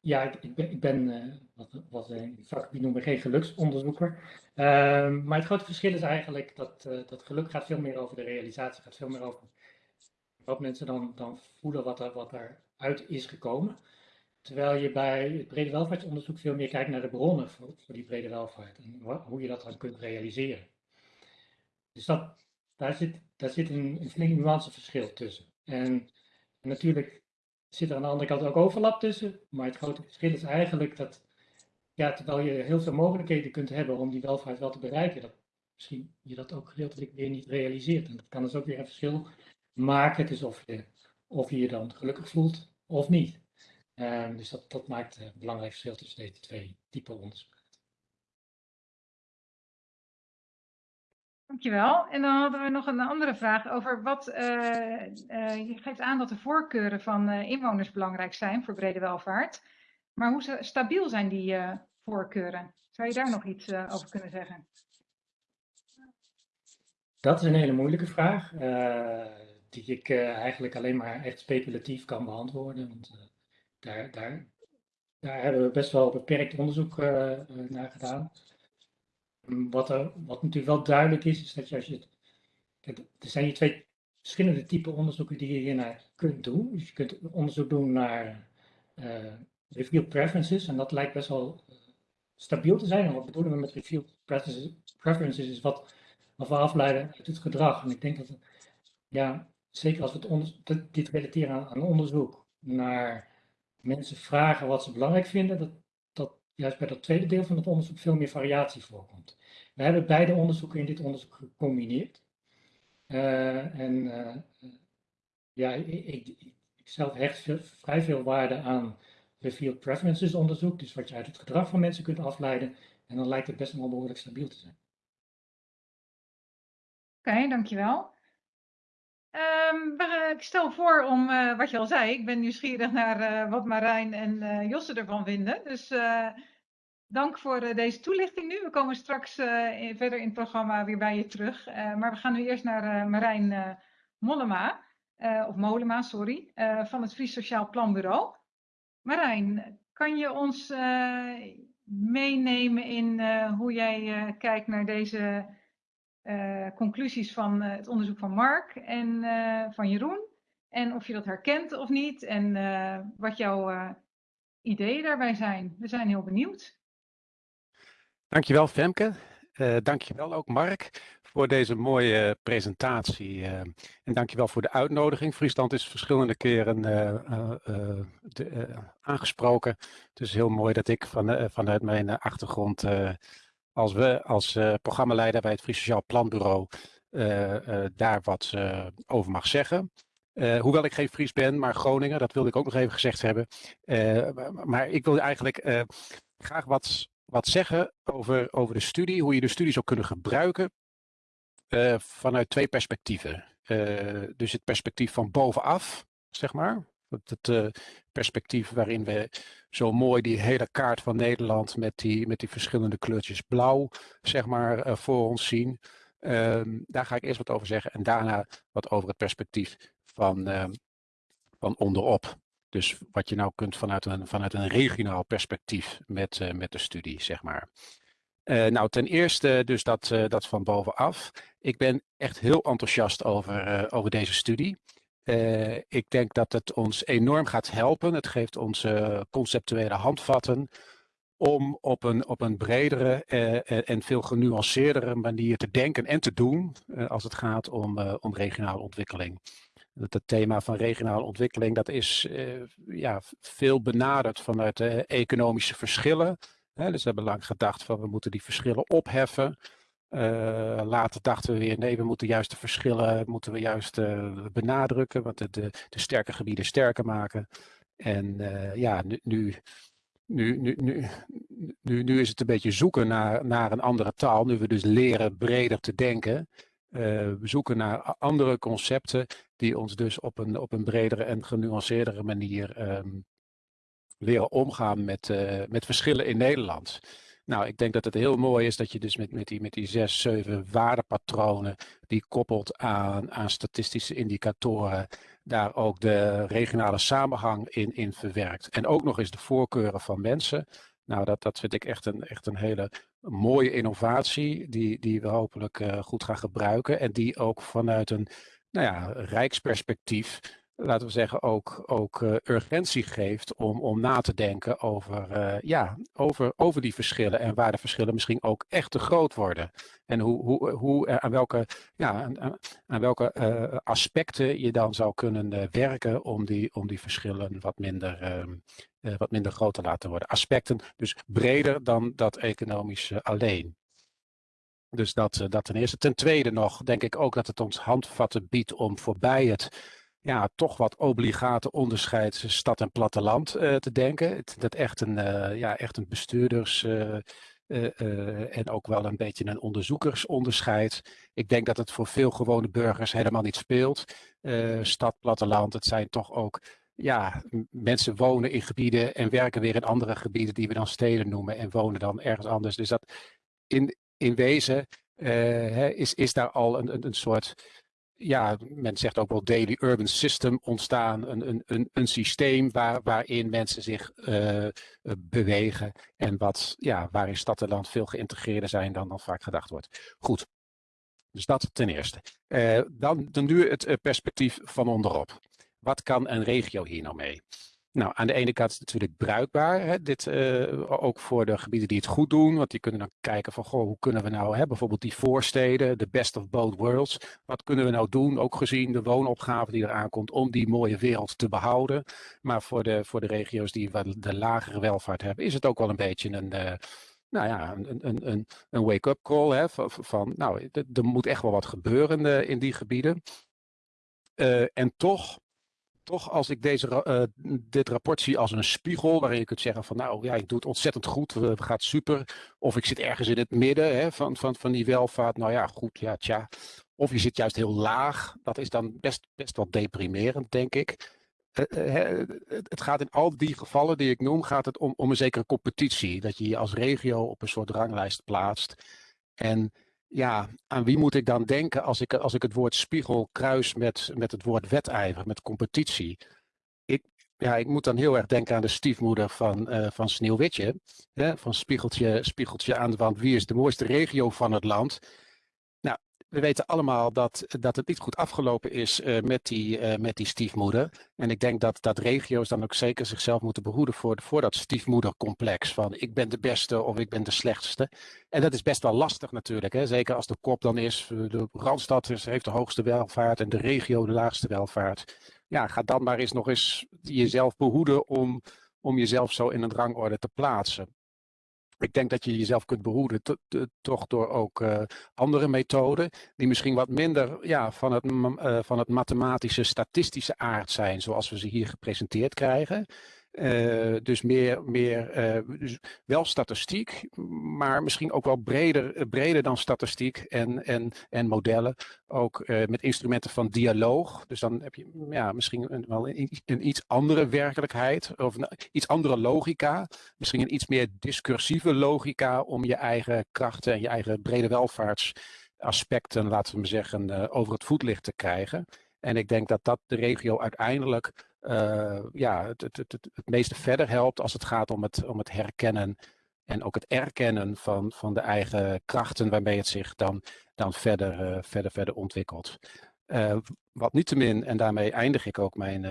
ja, ik, ben, ik wat, wat in vakgebied noemen geen geluksonderzoeker. Ehm, maar het grote verschil is eigenlijk dat, dat geluk gaat veel meer over de realisatie, gaat veel meer over wat mensen dan, dan voelen wat er, wat uit is gekomen. terwijl je bij het brede welvaartsonderzoek veel meer kijkt naar de bronnen voor, die brede welvaart en hoe je dat dan kunt realiseren. Dus dat, daar zit, zit een, een flink nuanceverschil tussen. En, en natuurlijk zit er aan de andere kant ook overlap tussen, maar het grote verschil is eigenlijk dat, ja, terwijl je heel veel mogelijkheden kunt hebben om die welvaart wel te bereiken, dat misschien je dat ook gedeeltelijk weer niet realiseert. En dat kan dus ook weer een verschil maken tussen of je of je je dan gelukkig voelt of niet. Um, dus dat, dat maakt een belangrijk verschil tussen deze twee typen onderzoek. Dankjewel. En dan hadden we nog een andere vraag over wat. Uh, uh, je geeft aan dat de voorkeuren van uh, inwoners belangrijk zijn voor brede welvaart. Maar hoe stabiel zijn die voorkeuren? Zou je daar nog iets over kunnen zeggen? Dat is een hele moeilijke vraag die ik uh, eigenlijk alleen maar echt speculatief kan beantwoorden. Want uh, daar, daar, daar hebben we best wel beperkt onderzoek uh, naar gedaan. Wat, er, wat natuurlijk wel duidelijk is, is dat je als je er zijn hier twee verschillende typen onderzoeken die je hier naar kunt doen. Dus je kunt onderzoek doen naar revealed preferences, en dat lijkt best wel stabiel te zijn. En wat bedoelen we met revealed preferences? Preferences is wat, wat we afleiden uit het gedrag. En ik denk dat ja, zeker als we het dit relateren aan, aan, onderzoek, naar mensen vragen wat ze belangrijk vinden, dat, dat juist bij dat tweede deel van het onderzoek veel meer variatie voorkomt. We hebben beide onderzoeken in dit onderzoek gecombineerd. Uh, en uh, ja, ik, ik, zelf hecht vrij veel waarde aan revealed preferences onderzoek, dus wat je uit het gedrag van mensen kunt afleiden. En dan lijkt het best wel behoorlijk stabiel te zijn. Oké, dankjewel. Um, ik stel voor om, uh, wat je al zei, ik ben nieuwsgierig naar uh, wat Marijn en uh, Josse ervan vinden. Dus dank voor deze toelichting nu. We komen straks verder in het programma weer bij je terug. maar we gaan nu eerst naar Marijn Mollema, of Molema, sorry, van het Fries Sociaal Planbureau. Marijn, kan je ons meenemen in hoe jij kijkt naar deze conclusies van uh, het onderzoek van Mark en uh, van Jeroen. En of je dat herkent of niet en wat jouw ideeën daarbij zijn. We zijn heel benieuwd. Dankjewel Femke. dankjewel ook Mark voor deze mooie presentatie. en dankjewel voor de uitnodiging. Friesland is verschillende keren aangesproken. Het is heel mooi dat ik van, vanuit mijn achtergrond als we als uh, programmaleider bij het Fries Sociaal Planbureau uh, daar wat over mag zeggen. hoewel ik geen Fries ben, maar Groningen, dat wilde ik ook nog even gezegd hebben. maar ik wil eigenlijk graag wat, wat zeggen over, over de studie, hoe je de studie zou kunnen gebruiken vanuit twee perspectieven. dus het perspectief van bovenaf, zeg maar, het uh, perspectief waarin we zo mooi die hele kaart van Nederland met die, met die verschillende kleurtjes blauw, zeg maar, uh, voor ons zien. Um, daar ga ik eerst wat over zeggen en daarna wat over het perspectief van, uh, van onderop. Dus wat je nou kunt vanuit een, vanuit een regionaal perspectief met, uh, met de studie, zeg maar. Nou, ten eerste dus dat, dat van bovenaf. Ik ben echt heel enthousiast over, over deze studie. Uh, ik denk dat het ons enorm gaat helpen. Het geeft ons uh, conceptuele handvatten om op een, op een bredere uh, en veel genuanceerdere manier te denken en te doen als het gaat om, om regionale ontwikkeling. Het, het thema van regionale ontwikkeling dat is ja, veel benaderd vanuit economische verschillen. Hè, dus we hebben lang gedacht van we moeten die verschillen opheffen. Uh, later dachten we weer, nee, we moeten juist de verschillen moeten we juist uh, benadrukken, want de, de, de, sterke gebieden sterker maken. En uh, ja, nu, nu, nu, nu, nu, nu is het een beetje zoeken naar, naar een andere taal, nu we dus leren breder te denken. we zoeken naar andere concepten die ons dus op een, op een bredere en genuanceerdere manier um, leren omgaan met, met verschillen in Nederland. Nou, ik denk dat het heel mooi is dat je dus met, met, die, met die zes, zeven waardepatronen die koppelt aan, aan statistische indicatoren, daar ook de regionale samenhang in, in verwerkt. En ook nog eens de voorkeuren van mensen. Nou, dat, dat vind ik echt een, echt een hele mooie innovatie die, die we hopelijk uh, goed gaan gebruiken en die ook vanuit een nou ja, rijksperspectief laten we zeggen, ook, ook uh, urgentie geeft om, om na te denken over, uh, ja, over, over die verschillen en waar de verschillen misschien ook echt te groot worden. En hoe, hoe, hoe, aan welke, ja, aan, aan welke aspecten je dan zou kunnen werken om die, om die verschillen wat minder, ehm, wat minder groot te laten worden. Aspecten dus breder dan dat economische alleen. Dus dat, dat ten eerste. Ten tweede nog denk ik ook dat het ons handvatten biedt om voorbij het ja, toch wat obligate onderscheid stad en platteland uh, te denken. Dat echt een, uh, ja, echt een bestuurders- uh, en ook wel een beetje een onderzoekersonderscheid. Ik denk dat het voor veel gewone burgers helemaal niet speelt. stad, platteland, het zijn toch ook ja, mensen wonen in gebieden en werken weer in andere gebieden die we dan steden noemen en wonen dan ergens anders. Dus dat in, in wezen is, is daar al een, een, een soort ja, men zegt ook wel daily urban system ontstaan. Een, een, een, een systeem waar, waarin mensen zich uh, bewegen. En wat, ja, waarin stad en land veel geïntegreerder zijn dan dan vaak gedacht wordt. Goed. Dus dat ten eerste. Uh, dan, dan nu het perspectief van onderop. Wat kan een regio hier nou mee? Nou, aan de ene kant is het natuurlijk bruikbaar, hè, dit, uh, ook voor de gebieden die het goed doen, want die kunnen dan kijken van, goh, hoe kunnen we nou, hè, bijvoorbeeld die voorsteden, de best of both worlds, wat kunnen we nou doen, ook gezien de woonopgave die eraan komt, om die mooie wereld te behouden. Maar voor de, voor de regio's die wat de lagere welvaart hebben, is het ook wel een beetje een, uh, nou ja, een, een, een, wake-up call, hè, van, van nou, er moet echt wel wat gebeuren uh, in die gebieden. en toch toch als ik deze, uh, dit rapport zie als een spiegel, waarin je kunt zeggen van nou ja, ik doe het ontzettend goed, we, gaat super. Of ik zit ergens in het midden hè, van, van, van die welvaart, nou ja, goed, ja, tja. Of je zit juist heel laag, dat is dan best, best wel deprimerend, denk ik. Uh, het gaat in al die gevallen die ik noem, gaat het om, om een zekere competitie. Dat je je als regio op een soort ranglijst plaatst. En ja, aan wie moet ik dan denken als ik, als ik het woord spiegel kruis met, met het woord wedijver, met competitie? Ik, ja, ik moet dan heel erg denken aan de stiefmoeder van, uh, van Sneeuwwitje. Hè, van spiegeltje, spiegeltje aan de wand, wie is de mooiste regio van het land? We weten allemaal dat, dat het niet goed afgelopen is uh, met, die, uh, met die stiefmoeder. En ik denk dat, dat regio's dan ook zeker zichzelf moeten behoeden voor, voor dat stiefmoedercomplex. Van ik ben de beste of ik ben de slechtste. En dat is best wel lastig natuurlijk. Hè? Zeker als de kop dan is, de Randstad heeft de hoogste welvaart en de regio de laagste welvaart. Ja, ga dan maar eens nog eens jezelf behoeden om, om jezelf zo in een rangorde te plaatsen. Ik denk dat je jezelf kunt behoeden toch door ook uh, andere methoden die misschien wat minder ja, van, het, uh, van het mathematische statistische aard zijn zoals we ze hier gepresenteerd krijgen. Uh, dus meer, meer uh, dus wel statistiek, maar misschien ook wel breder, breder dan statistiek en, en, en modellen. Ook met instrumenten van dialoog. Dus dan heb je ja, misschien wel een, een iets andere werkelijkheid of een iets andere logica. Misschien een iets meer discursieve logica om je eigen krachten en je eigen brede welvaartsaspecten, laten we maar zeggen, over het voetlicht te krijgen. En ik denk dat dat de regio uiteindelijk uh, ja, het, het, het, het meeste verder helpt als het gaat om het, om het herkennen en ook het erkennen van, van de eigen krachten waarmee het zich dan, dan verder, uh, verder, verder ontwikkelt. Uh, wat niettemin, en daarmee eindig ik ook mijn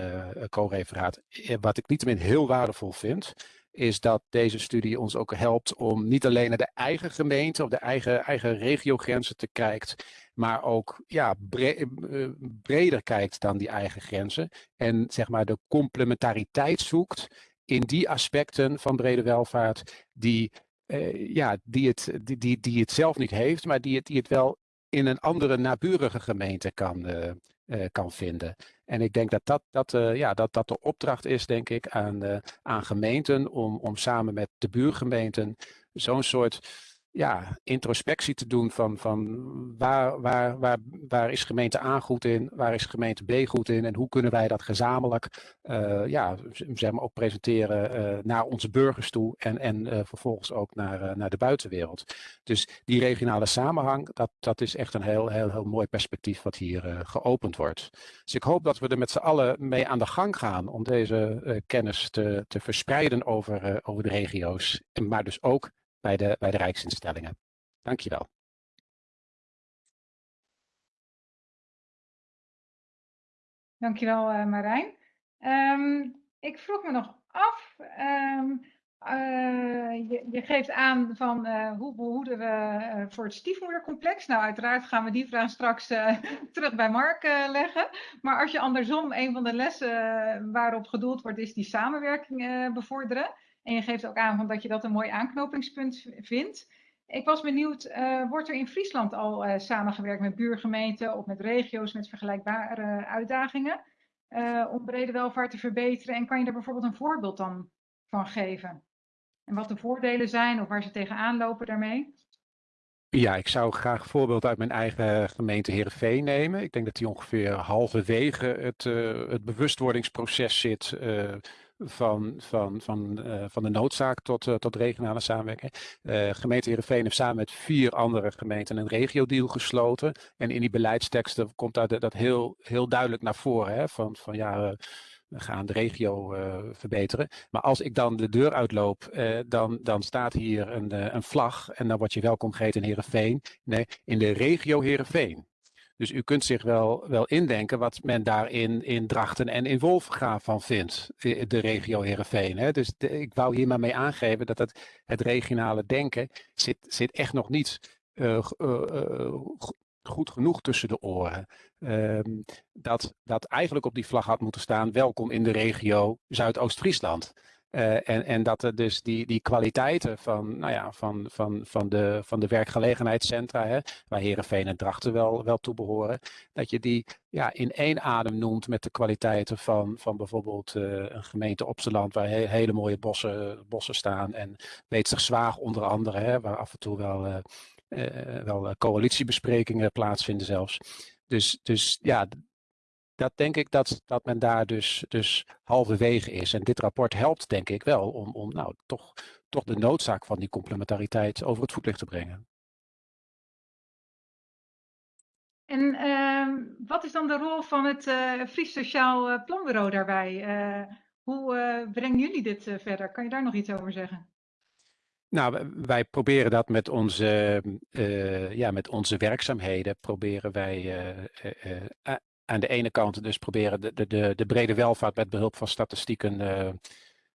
co-referaat, wat ik niettemin heel waardevol vind, is dat deze studie ons ook helpt om niet alleen naar de eigen gemeente of de eigen, eigen regiogrenzen te kijken, maar ook ja, eh, breder kijkt dan die eigen grenzen en zeg maar de complementariteit zoekt in die aspecten van brede welvaart die, uh, ja, die, het, die, die, die het zelf niet heeft, maar die het, die het wel in een andere naburige gemeente kan, uh, kan vinden. En ik denk dat dat, dat, ja, dat, dat de opdracht is, denk ik, aan, aan gemeenten om, om samen met de buurgemeenten zo'n soort ja, introspectie te doen van, van waar, waar, waar, waar is gemeente A goed in, waar is gemeente B goed in en hoe kunnen wij dat gezamenlijk uh, ja, zeg maar ook presenteren uh, naar onze burgers toe en, en uh, vervolgens ook naar, naar de buitenwereld. Dus die regionale samenhang, dat, dat is echt een heel, heel, heel mooi perspectief wat hier geopend wordt. Dus ik hoop dat we er met z'n allen mee aan de gang gaan om deze kennis te, te verspreiden over, over de regio's, maar dus ook bij de, bij de Rijksinstellingen. Dankjewel. Dankjewel uh, Marijn. Um, ik vroeg me nog af, um, uh, je, je, geeft aan van uh, hoe behoeden we voor het stiefmoedercomplex. Nou, uiteraard gaan we die vraag straks terug bij Mark leggen. Maar als je andersom, een van de lessen waarop gedoeld wordt, is die samenwerking bevorderen. En je geeft ook aan van dat je dat een mooi aanknopingspunt vindt. Ik was benieuwd, uh, wordt er in Friesland al uh, samengewerkt met buurgemeenten of met regio's met vergelijkbare uitdagingen uh, om brede welvaart te verbeteren? En kan je daar bijvoorbeeld een voorbeeld dan van geven? En wat de voordelen zijn of waar ze tegenaan lopen daarmee? Ja, ik zou graag een voorbeeld uit mijn eigen gemeente Heerenveen nemen. Ik denk dat die ongeveer halverwege het, het bewustwordingsproces zit van, van, van, uh, van de noodzaak tot, uh, tot regionale samenwerking. Uh, gemeente Heerenveen heeft samen met vier andere gemeenten een regio-deal gesloten. En in die beleidsteksten komt daar dat heel, heel duidelijk naar voren. Hè, van, van ja, we gaan de regio verbeteren. Maar als ik dan de deur uitloop, dan, dan staat hier een, een vlag. En dan word je welkom geheten in Heerenveen. Nee, in de regio Heerenveen. Dus u kunt zich wel, wel indenken wat men daar in, Drachten en in Wolfgraaf van vindt, de regio Heerenveen. Hè? Dus ik wou hier maar mee aangeven dat het, het regionale denken zit, zit echt nog niet uh, uh, goed genoeg tussen de oren. Um, dat, dat eigenlijk op die vlag had moeten staan, welkom in de regio Zuidoost-Friesland. Uh, en, en dat er dus die, die kwaliteiten van, nou ja, van, van, van, de, van de werkgelegenheidscentra, hè, waar Herenveen en Drachten wel, wel toe behoren, dat je die ja, in één adem noemt met de kwaliteiten van, van bijvoorbeeld uh, een gemeente Opseland, waar he, hele mooie bossen, bossen staan. En Weetzig Zwaag onder andere, hè, waar af en toe wel, uh, wel coalitiebesprekingen plaatsvinden zelfs. Dus, dus ja, dat denk ik dat, dat men daar dus, dus halverwege is. En dit rapport helpt denk ik wel om, om nou, toch, toch de noodzaak van die complementariteit over het voetlicht te brengen. En uh, wat is dan de rol van het uh, Fries Sociaal eh, Planbureau daarbij? Uh, hoe brengen jullie dit verder? Kan je daar nog iets over zeggen? Nou, wij proberen dat met onze, ja, met onze werkzaamheden, proberen wij aan de ene kant dus proberen de, de, de brede welvaart met behulp van statistieken uh,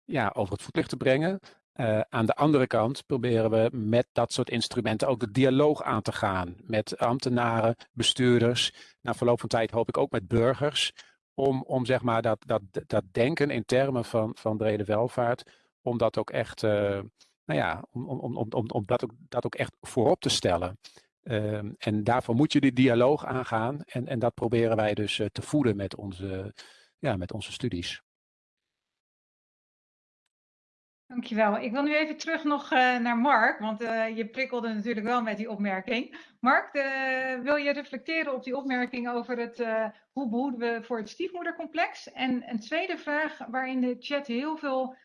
ja, over het voetlicht te brengen. Uh, aan de andere kant proberen we met dat soort instrumenten ook de dialoog aan te gaan met ambtenaren, bestuurders, na verloop van tijd hoop ik ook met burgers, om, om zeg maar dat, dat, dat denken in termen van, van brede welvaart, om dat ook echt, uh, nou ja, om, om, om, om dat, ook, dat ook echt voorop te stellen. Uh, en daarvoor moet je die dialoog aangaan. En, en dat proberen wij dus uh, te voeden met onze, ja, met onze studies. Dankjewel. Ik wil nu even terug nog uh, naar Mark, want uh, je prikkelde natuurlijk wel met die opmerking. Mark, wil je reflecteren op die opmerking over het hoe behoeden we voor het stiefmoedercomplex? En een tweede vraag waar in de chat heel veel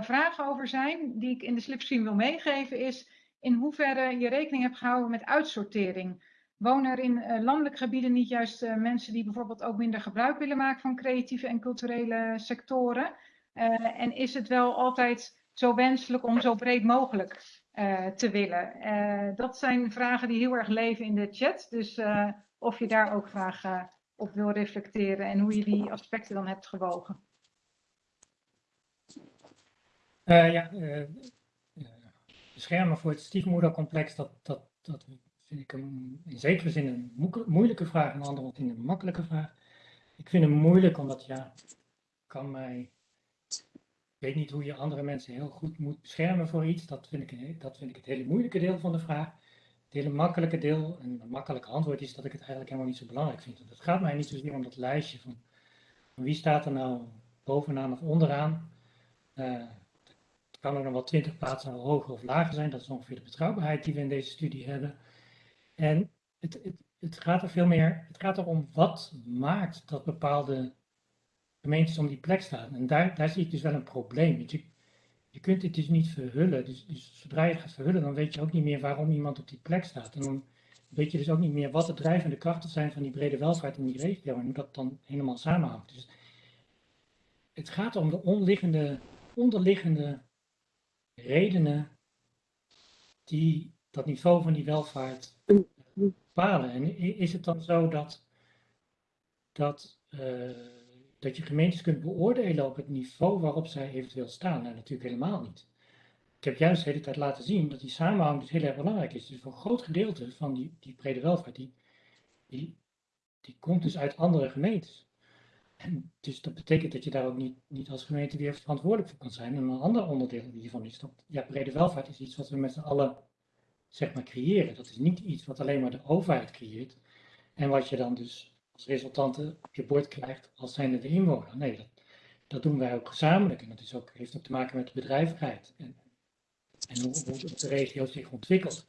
vragen over zijn, die ik in de slipstream wil meegeven, is in hoeverre je rekening hebt gehouden met uitsortering. Wonen er in uh, landelijke gebieden niet juist uh, mensen die bijvoorbeeld ook minder gebruik willen maken van creatieve en culturele sectoren? Uh, en is het wel altijd zo wenselijk om zo breed mogelijk te willen? dat zijn vragen die heel erg leven in de chat. Dus of je daar ook graag op wil reflecteren en hoe je die aspecten dan hebt gewogen. ja, beschermen voor het stiefmoedercomplex, dat, dat, dat vind ik een, in zekere zin een moeilijke vraag, in andere zin een makkelijke vraag. Ik vind hem moeilijk omdat, ja, kan mij, ik weet niet hoe je andere mensen heel goed moet beschermen voor iets. Dat vind ik, dat vind ik het hele moeilijke deel van de vraag. Het hele makkelijke deel, en een makkelijke antwoord is dat ik het eigenlijk helemaal niet zo belangrijk vind. Het gaat mij niet zozeer om dat lijstje van, van wie staat er nou bovenaan of onderaan. Uh, kan ook nog wel 20 plaatsen hoger of lager zijn. Dat is ongeveer de betrouwbaarheid die we in deze studie hebben. En het, het, het gaat er veel meer, het gaat erom wat maakt dat bepaalde gemeentes om die plek staan. En daar, daar zie ik dus wel een probleem. Je, je kunt het dus niet verhullen. Dus, dus, zodra je het gaat verhullen, dan weet je ook niet meer waarom iemand op die plek staat. En dan weet je dus ook niet meer wat de drijvende krachten zijn van die brede welvaart in die regio en hoe dat dan helemaal samenhangt. Dus het gaat om de onderliggende redenen die dat niveau van die welvaart bepalen. En is het dan zo dat dat, dat je gemeentes kunt beoordelen op het niveau waarop zij eventueel staan. Nou, natuurlijk helemaal niet. Ik heb juist de hele tijd laten zien dat die samenhang dus heel erg belangrijk is. Dus voor een groot gedeelte van die, die brede welvaart, die, die komt dus uit andere gemeentes. En dus dat betekent dat je daar ook niet, niet als gemeente weer verantwoordelijk voor kan zijn. En een ander onderdeel hiervan is dat ja, brede welvaart is iets wat we met z'n allen zeg maar creëren. Dat is niet iets wat alleen maar de overheid creëert. En wat je dan dus als resultante op je bord krijgt als zijnde de inwoner. Nee, dat, dat doen wij ook gezamenlijk. En dat is ook, heeft ook te maken met de bedrijvigheid. En, en hoe, hoe de regio zich ontwikkelt.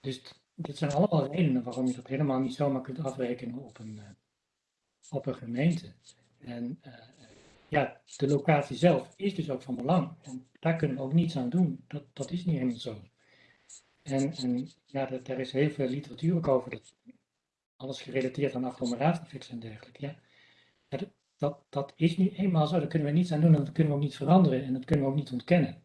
Dus dit zijn allemaal redenen waarom je dat helemaal niet zomaar kunt afrekenen op een, uh, op een gemeente. En uh, ja, de locatie zelf is dus ook van belang. En daar kunnen we ook niets aan doen. Dat, dat is niet helemaal zo. En, en ja, er is heel veel literatuur ook over. Dat, alles gerelateerd aan agglomeratiefix en dergelijke. Ja, dat, dat, dat is niet eenmaal zo. Daar kunnen we niets aan doen en dat kunnen we ook niet veranderen en dat kunnen we ook niet ontkennen.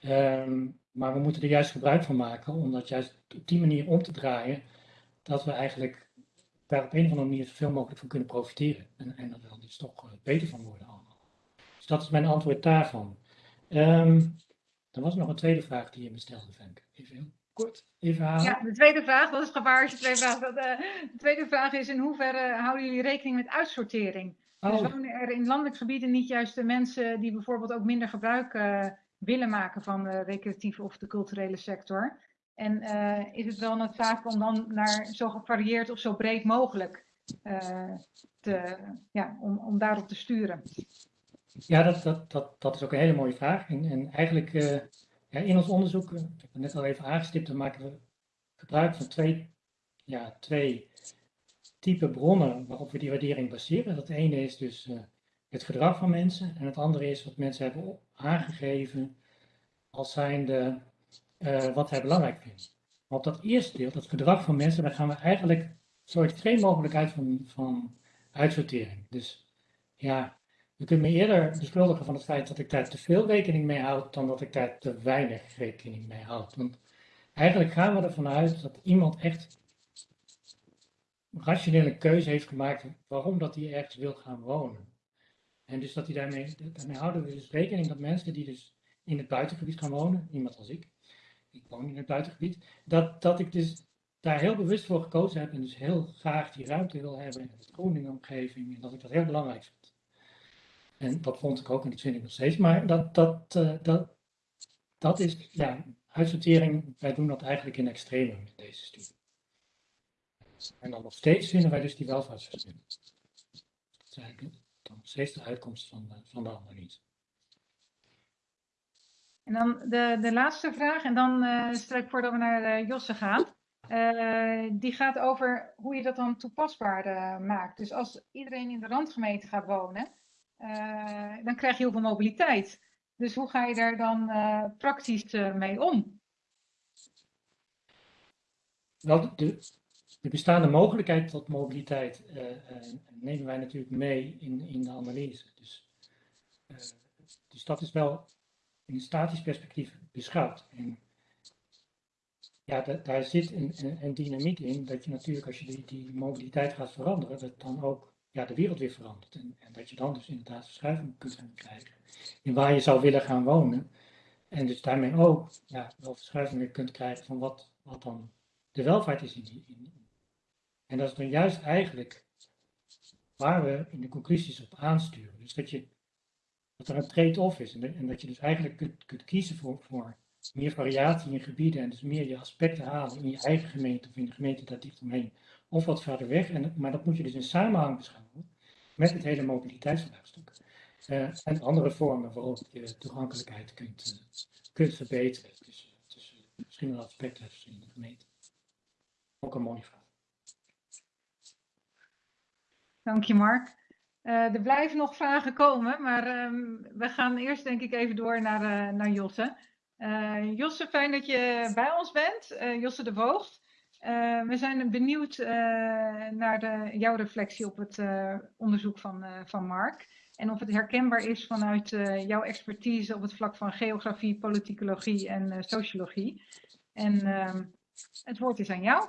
Um, maar we moeten er juist gebruik van maken om dat juist op die manier om te draaien, dat we eigenlijk daar op een of andere manier zoveel mogelijk van kunnen profiteren. En, en dat er dus toch uh, beter van worden allemaal. Dus dat is mijn antwoord daarvan. Um, er was nog een tweede vraag die je me stelde, Femke. Even kort even halen. Ja, de tweede vraag, dat is je twee vragen. De, de tweede vraag is in hoeverre houden jullie rekening met uitsortering? Oh. Dus wonen er in landelijk gebieden niet juist de mensen die bijvoorbeeld ook minder gebruik uh, willen maken van de recreatieve of de culturele sector? En uh, is het wel noodzakelijk om dan naar zo gevarieerd of zo breed mogelijk uh, te, ja, om, om daarop te sturen? Ja, dat, dat, dat, dat is ook een hele mooie vraag. En, en eigenlijk uh, ja, in ons onderzoek, ik heb het net al even aangestipt, dan maken we gebruik van twee, ja, twee type bronnen waarop we die waardering baseren. Dat ene is dus het gedrag van mensen en het andere is wat mensen hebben aangegeven als zijnde uh, wat zij belangrijk. Maar op dat eerste deel, dat gedrag van mensen, daar gaan we eigenlijk zo extreem mogelijk uit van, van uitsortering. Dus ja, je kunt me eerder beschuldigen van het feit dat ik daar te veel rekening mee houd, dan dat ik daar te weinig rekening mee houd. Want eigenlijk gaan we ervan uit dat iemand echt rationele keuze heeft gemaakt waarom dat hij ergens wil gaan wonen. En dus dat hij daarmee, daarmee houden we dus rekening dat mensen die dus in het buitengebied gaan wonen, iemand als ik, ik woon in het buitengebied, dat, dat ik dus daar heel bewust voor gekozen heb en dus heel graag die ruimte wil hebben in de omgeving en dat ik dat heel belangrijk vind. En dat vond ik ook en dat vind ik nog steeds, maar dat, dat, uh, dat, dat is, ja, uitsortering, wij doen dat eigenlijk in extreme in deze studie. En dan nog steeds vinden wij dus die welvaartsverschillen. Dat is eigenlijk nog steeds de uitkomst van de, van de analyse. En dan de, de laatste vraag, en dan uh, stel ik voor dat we naar uh, Josse gaan. Uh, die gaat over hoe je dat dan toepasbaar maakt. Dus als iedereen in de randgemeente gaat wonen, dan krijg je heel veel mobiliteit. Dus hoe ga je daar dan praktisch mee om? Wel, de, de bestaande mogelijkheid tot mobiliteit nemen wij natuurlijk mee in, in de analyse. Dus, dus dat is wel in een statisch perspectief beschouwt. En ja, daar zit een, een, dynamiek in dat je natuurlijk als je die, die mobiliteit gaat veranderen, dat dan ook ja, de wereld weer verandert. En, en dat je dan dus inderdaad verschuiving kunt gaan krijgen in waar je zou willen gaan wonen. En dus daarmee ook ja, wel verschuivingen kunt krijgen van wat, wat dan de welvaart is in die. In, en dat is dan juist eigenlijk waar we in de conclusies op aansturen. Dus dat je dat er een trade-off is. En, en, dat je dus eigenlijk kunt, kunt kiezen voor, voor meer variatie in gebieden en dus meer je aspecten halen in je eigen gemeente of in de gemeente daar dicht omheen. Of wat verder weg. En, maar dat moet je dus in samenhang beschouwen met het hele mobiliteitsvraagstuk. Uh, en andere vormen waarop je toegankelijkheid kunt, uh, kunt verbeteren. Dus, dus verschillende aspecten in de gemeente. Ook een mooie vraag. Dank je, Mark. Uh, er blijven nog vragen komen, maar um, we gaan eerst denk ik even door naar, uh, naar Josse. Uh, Josse, fijn dat je bij ons bent. Josse de Voogd. we zijn benieuwd naar de, jouw reflectie op het onderzoek van, van Mark. En of het herkenbaar is vanuit jouw expertise op het vlak van geografie, politicologie en sociologie. En ehm, het woord is aan jou.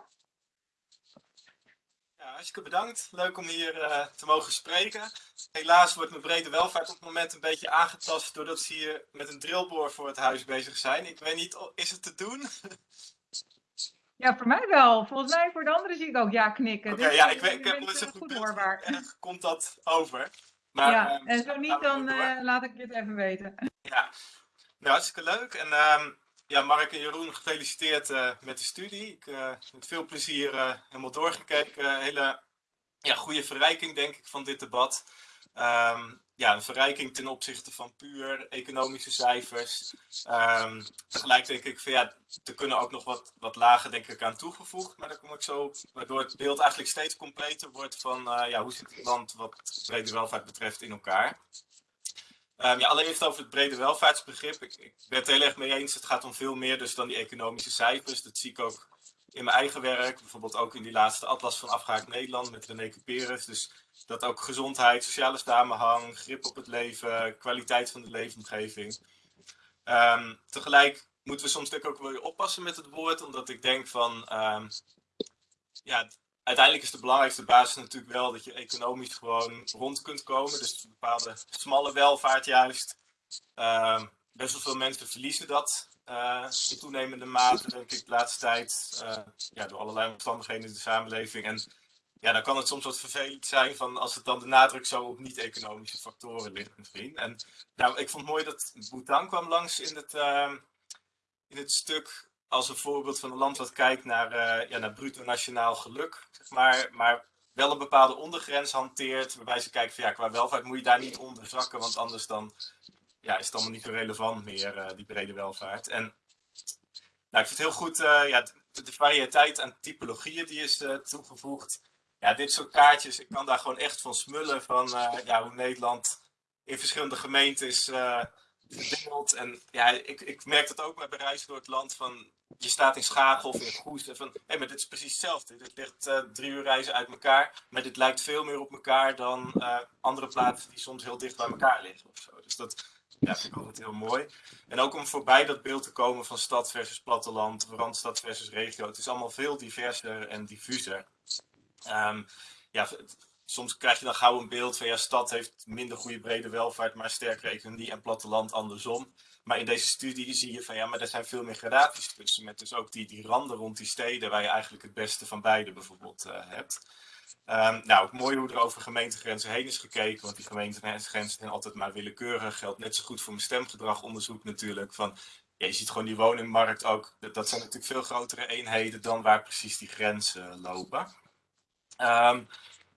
Hartstikke bedankt. Leuk om hier uh, te mogen spreken. Helaas wordt mijn brede welvaart op het moment een beetje aangetast doordat ze hier met een drillboor voor het huis bezig zijn. Ik weet niet, is het te doen? Ja, voor mij wel. Volgens mij voor de anderen zie ik ook ja knikken. Oké, okay, dus, ja, ik, weet, ik heb nooit zo goed hoorbaar. komt dat over. Maar, ja, uh, en zo niet, dan uh, laat ik het even weten. Ja, nou, hartstikke leuk. En uh, ja, Mark en Jeroen, gefeliciteerd uh, met de studie. Ik uh, met veel plezier uh, helemaal doorgekeken. hele ja, goede verrijking, denk ik, van dit debat. Um, ja, een verrijking ten opzichte van puur economische cijfers. Um, tegelijk denk ik van ja, er kunnen ook nog wat, wat lagen denk ik aan toegevoegd. Maar daar kom ik zo, waardoor het beeld eigenlijk steeds completer wordt van ja, hoe zit het land wat brede welvaart betreft in elkaar. Um, ja, allereerst over het brede welvaartsbegrip. Ik, ik, ben het heel erg mee eens. Het gaat om veel meer dus dan die economische cijfers. Dat zie ik ook in mijn eigen werk. Bijvoorbeeld ook in die laatste atlas van afgehaakt Nederland met René Cuperus. Dus dat ook gezondheid, sociale samenhang, grip op het leven, kwaliteit van de leefomgeving. Um, tegelijk moeten we soms natuurlijk ook wel weer oppassen met het woord. Omdat ik denk van... Um, ja, uiteindelijk is de belangrijkste basis natuurlijk wel dat je economisch gewoon rond kunt komen. Dus een bepaalde smalle welvaart juist. Uh, best wel veel mensen verliezen dat uh, in toenemende mate, denk ik, de laatste tijd. Uh, ja, door allerlei omstandigheden in de samenleving. En ja, dan kan het soms wat vervelend zijn van als het dan de nadruk zo op niet-economische factoren ligt misschien. En nou, ik vond het mooi dat Bhutan kwam langs in het, uh, in het stuk als een voorbeeld van een land wat kijkt naar, uh, ja, naar bruto nationaal geluk, maar, maar wel een bepaalde ondergrens hanteert, waarbij ze kijken van ja, qua welvaart moet je daar niet onder zakken, want anders dan ja, is het allemaal niet zo relevant meer, uh, die brede welvaart. En nou, ik vind het heel goed, uh, ja, de, de variëteit aan typologieën die is toegevoegd. Ja, dit soort kaartjes, ik kan daar gewoon echt van smullen van ja, hoe Nederland in verschillende gemeentes verdeeld. En ja, ik, ik merk dat ook bij reizen door het land van je staat in Schagen of in Goes en van, hé, hey, maar dit is precies hetzelfde. Dit ligt uh, drie uur reizen uit elkaar, maar dit lijkt veel meer op elkaar dan uh, andere plaatsen die soms heel dicht bij elkaar liggen of zo. Dus dat ja, vind ik altijd heel mooi. En ook om voorbij dat beeld te komen van stad versus platteland, randstad versus regio. Het is allemaal veel diverser en diffuser. Um, ja, soms krijg je dan gauw een beeld van ja, stad heeft minder goede brede welvaart, maar sterkere economie en platteland andersom. Maar in deze studie zie je van ja, maar er zijn veel meer gradaties tussen. Met dus ook die, die randen rond die steden waar je eigenlijk het beste van beide bijvoorbeeld uh, hebt. Um, nou, mooi hoe er over gemeentegrenzen heen is gekeken. Want die gemeentegrenzen zijn altijd maar willekeurig. Geldt net zo goed voor mijn stemgedragonderzoek natuurlijk. Van, je ziet gewoon die woningmarkt ook. Dat, zijn natuurlijk veel grotere eenheden dan waar precies die grenzen lopen. Um,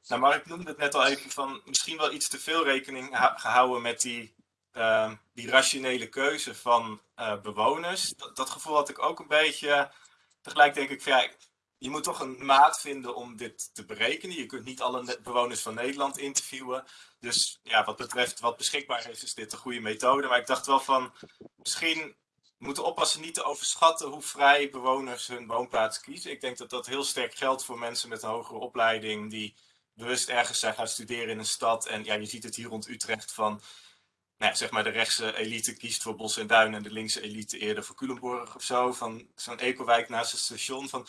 nou, Mark noemde het net al even van misschien wel iets te veel rekening gehouden met die uh, die rationele keuze van uh, bewoners. Dat, gevoel had ik ook een beetje. Tegelijk denk ik je moet toch een maat vinden om dit te berekenen. Je kunt niet alle bewoners van Nederland interviewen. Dus ja, wat betreft wat beschikbaar is, is dit een goede methode. Maar ik dacht wel van misschien moeten oppassen niet te overschatten hoe vrij bewoners hun woonplaats kiezen. Ik denk dat dat heel sterk geldt voor mensen met een hogere opleiding die bewust ergens zijn gaan studeren in een stad. En ja, je ziet het hier rond Utrecht van nou ja, zeg maar de rechtse elite kiest voor Bos en Duin en de linkse elite eerder voor Culemborg of zo. Van zo'n ecowijk naast het station. Van,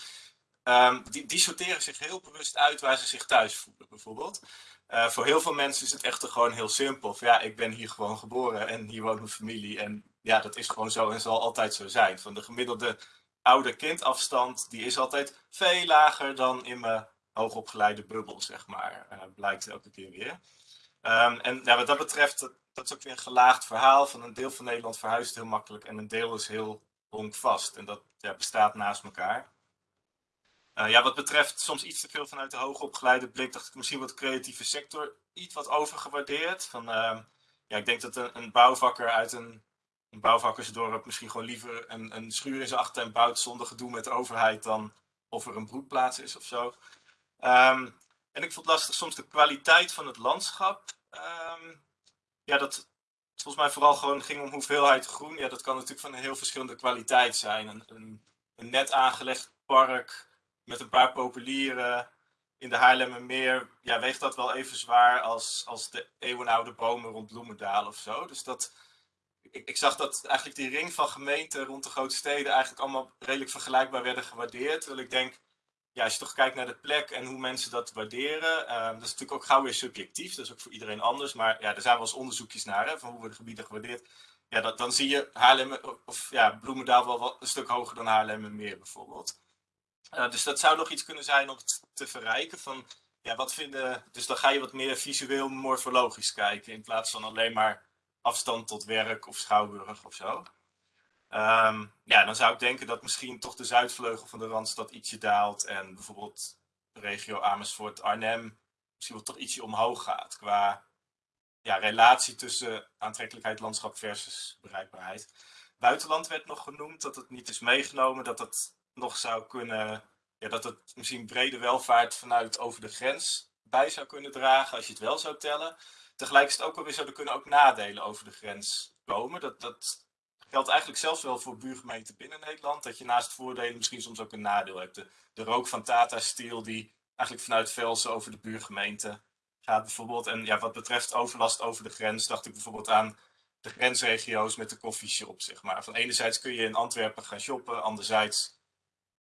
um, die, die sorteren zich heel bewust uit waar ze zich thuis voelen, bijvoorbeeld. Uh, voor heel veel mensen is het echter gewoon heel simpel. Van, ja, ik ben hier gewoon geboren en hier woont mijn familie. En ja, dat is gewoon zo en zal altijd zo zijn. Van de gemiddelde ouder-kindafstand, die is altijd veel lager dan in mijn hoogopgeleide bubbel, zeg maar. Uh, blijkt elke keer weer. Um, en ja, wat dat betreft, dat, dat, is ook weer een gelaagd verhaal. Van een deel van Nederland verhuist heel makkelijk en een deel is heel honkvast. En dat ja, bestaat naast elkaar. Uh, ja, wat betreft soms iets te veel vanuit de hoogopgeleide blik, dacht ik misschien wat de creatieve sector iets wat overgewaardeerd. Van, uh, ja, ik denk dat een, een bouwvakker uit een, een bouwvakkersdorp misschien gewoon liever een, een schuur in zijn achtertuin bouwt zonder gedoe met de overheid dan of er een broedplaats is of zo. Um, en ik vond lastig soms de kwaliteit van het landschap. Um, ja, dat volgens mij vooral gewoon ging om hoeveelheid groen. Ja, dat kan natuurlijk van een heel verschillende kwaliteit zijn. Een, een, een net aangelegd park met een paar populieren in de Haarlemmermeer. Ja, weegt dat wel even zwaar als, als de eeuwenoude bomen rond Bloemendaal of zo. Dus dat, ik, ik, zag dat eigenlijk die ring van gemeenten rond de grote steden eigenlijk allemaal redelijk vergelijkbaar werden gewaardeerd. Terwijl ik denk, ja, als je toch kijkt naar de plek en hoe mensen dat waarderen, uh, dat is natuurlijk ook gauw weer subjectief, dat is ook voor iedereen anders. Maar ja, er zijn wel eens onderzoekjes naar, hè, van hoe worden gebieden gewaardeerd. Ja, dat, dan zie je Haarlem, of ja, Bloemendaal wel wat, een stuk hoger dan Haarlem Meer bijvoorbeeld. Uh, dus dat zou nog iets kunnen zijn om te verrijken van, ja, wat vinden, dus dan ga je wat meer visueel morfologisch kijken, in plaats van alleen maar afstand tot werk of schouwburg of zo. Um, ja, dan zou ik denken dat misschien toch de zuidvleugel van de Randstad ietsje daalt en bijvoorbeeld regio Amersfoort, Arnhem misschien wel toch ietsje omhoog gaat qua ja, relatie tussen aantrekkelijkheid landschap versus bereikbaarheid. Buitenland werd nog genoemd, dat het niet is meegenomen, dat het nog zou kunnen, ja, dat het misschien brede welvaart vanuit over de grens bij zou kunnen dragen als je het wel zou tellen. Tegelijk is het ook alweer zo, kunnen ook nadelen over de grens komen. Dat, dat geldt eigenlijk zelfs wel voor buurgemeenten binnen Nederland. Dat je naast voordelen misschien soms ook een nadeel hebt. De, de rook van Tata Steel die eigenlijk vanuit Velsen over de buurgemeente gaat bijvoorbeeld. En ja, wat betreft overlast over de grens dacht ik bijvoorbeeld aan de grensregio's met de koffieshop, zeg maar. Van enerzijds kun je in Antwerpen gaan shoppen, anderzijds,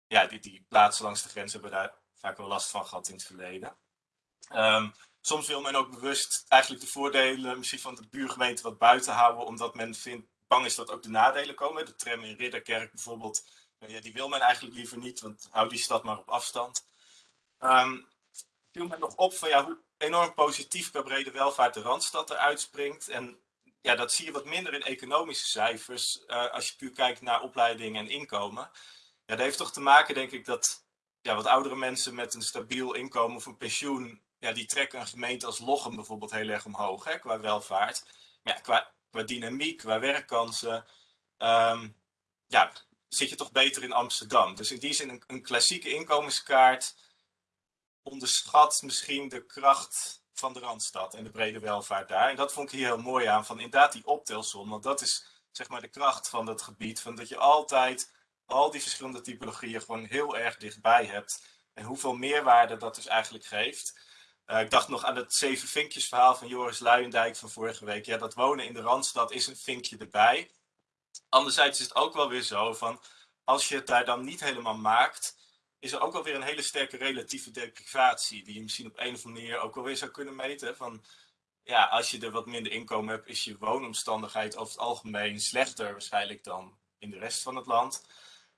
ja, die, die plaatsen langs de grens hebben daar vaak wel last van gehad in het verleden. Um, soms wil men ook bewust eigenlijk de voordelen misschien van de buurgemeente wat buiten houden, omdat men vindt bang is dat ook de nadelen komen. De tram in Ridderkerk bijvoorbeeld, eh, ja, die wil men eigenlijk liever niet, want hou die stad maar op afstand. Um, viel me nog op van ja, hoe enorm positief bij brede welvaart de Randstad eruit springt. En ja, dat zie je wat minder in economische cijfers, uh, als je puur kijkt naar opleiding en inkomen. Ja, dat heeft toch te maken, denk ik, dat ja, wat oudere mensen met een stabiel inkomen of een pensioen, ja, die trekken een gemeente als Lochem bijvoorbeeld heel erg omhoog, hè, qua welvaart. Maar ja, qua qua dynamiek, qua werkkansen, um, ja, zit je toch beter in Amsterdam. Dus in die zin een, een klassieke inkomenskaart onderschat misschien de kracht van de Randstad en de brede welvaart daar. En dat vond ik hier heel mooi aan, van inderdaad die optelsom, want dat is zeg maar de kracht van dat gebied, van dat je altijd al die verschillende typologieën gewoon heel erg dichtbij hebt. En hoeveel meerwaarde dat dus eigenlijk geeft. Uh, ik dacht nog aan het zeven vinkjes verhaal van Joris Luijendijk van vorige week. Ja, dat wonen in de Randstad is een vinkje erbij. Anderzijds is het ook wel weer zo van, als je het daar dan niet helemaal maakt, is er ook wel weer een hele sterke relatieve deprivatie, die je misschien op een of andere manier ook wel weer zou kunnen meten. Van, ja, als je er wat minder inkomen hebt, is je woonomstandigheid over het algemeen slechter waarschijnlijk dan in de rest van het land.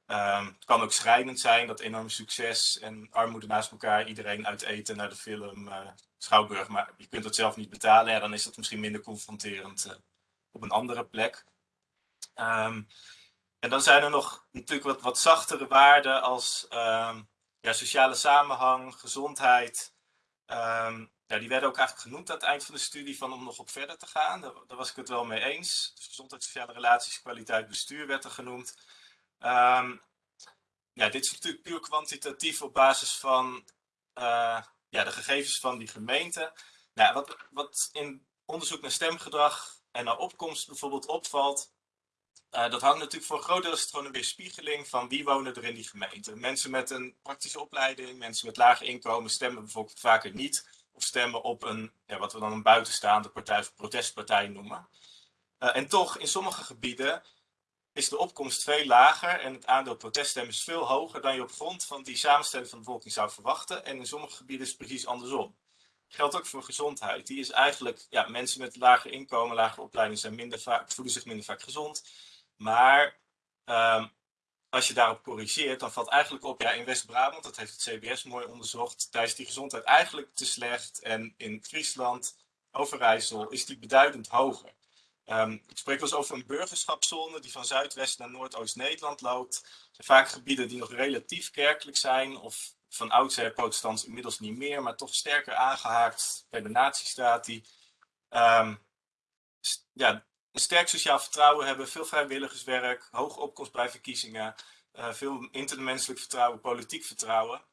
Um, het kan ook schrijnend zijn, dat enorm succes en armoede naast elkaar, iedereen uit eten naar de film uh, Schouwburg, maar je kunt het zelf niet betalen, ja, dan is dat misschien minder confronterend uh, op een andere plek. Um, en dan zijn er nog natuurlijk wat, wat zachtere waarden als um, ja, sociale samenhang, gezondheid. ja, die werden ook eigenlijk genoemd aan het eind van de studie van om nog op verder te gaan. Daar, daar was ik het wel mee eens. Dus gezondheid, sociale relaties, kwaliteit, bestuur werd er genoemd. Um, ja, dit is natuurlijk puur kwantitatief op basis van uh, ja, de gegevens van die gemeente. Nou, wat, wat in onderzoek naar stemgedrag en naar opkomst bijvoorbeeld opvalt, uh, dat hangt natuurlijk voor een groot deel is gewoon een weerspiegeling van wie wonen er in die gemeente. Mensen met een praktische opleiding, mensen met laag inkomen stemmen bijvoorbeeld vaker niet of stemmen op een, ja, wat we dan een buitenstaande partij of protestpartij noemen. Uh, en toch, in sommige gebieden is de opkomst veel lager en het aandeel proteststemmen is veel hoger dan je op grond van die samenstelling van de bevolking zou verwachten. En in sommige gebieden is het precies andersom. Geldt ook voor gezondheid. Die is eigenlijk, ja, mensen met lager inkomen, lage opleiding zijn minder vaak, voelen zich minder vaak gezond. Maar um, als je daarop corrigeert, dan valt eigenlijk op, ja, in West-Brabant, dat heeft het CBS mooi onderzocht, daar is die gezondheid eigenlijk te slecht. En in Friesland, Overijssel, is die beduidend hoger. Ik spreek wel eens over een burgerschapszone die van Zuidwest naar Noordoost-Nederland loopt. Het zijn vaak gebieden die nog relatief kerkelijk zijn of van oudsher protestants inmiddels niet meer, maar toch sterker aangehaakt bij de nazistaat die um, ja, een sterk sociaal vertrouwen hebben, veel vrijwilligerswerk, hoge opkomst bij verkiezingen, uh, veel intermenselijk vertrouwen, politiek vertrouwen,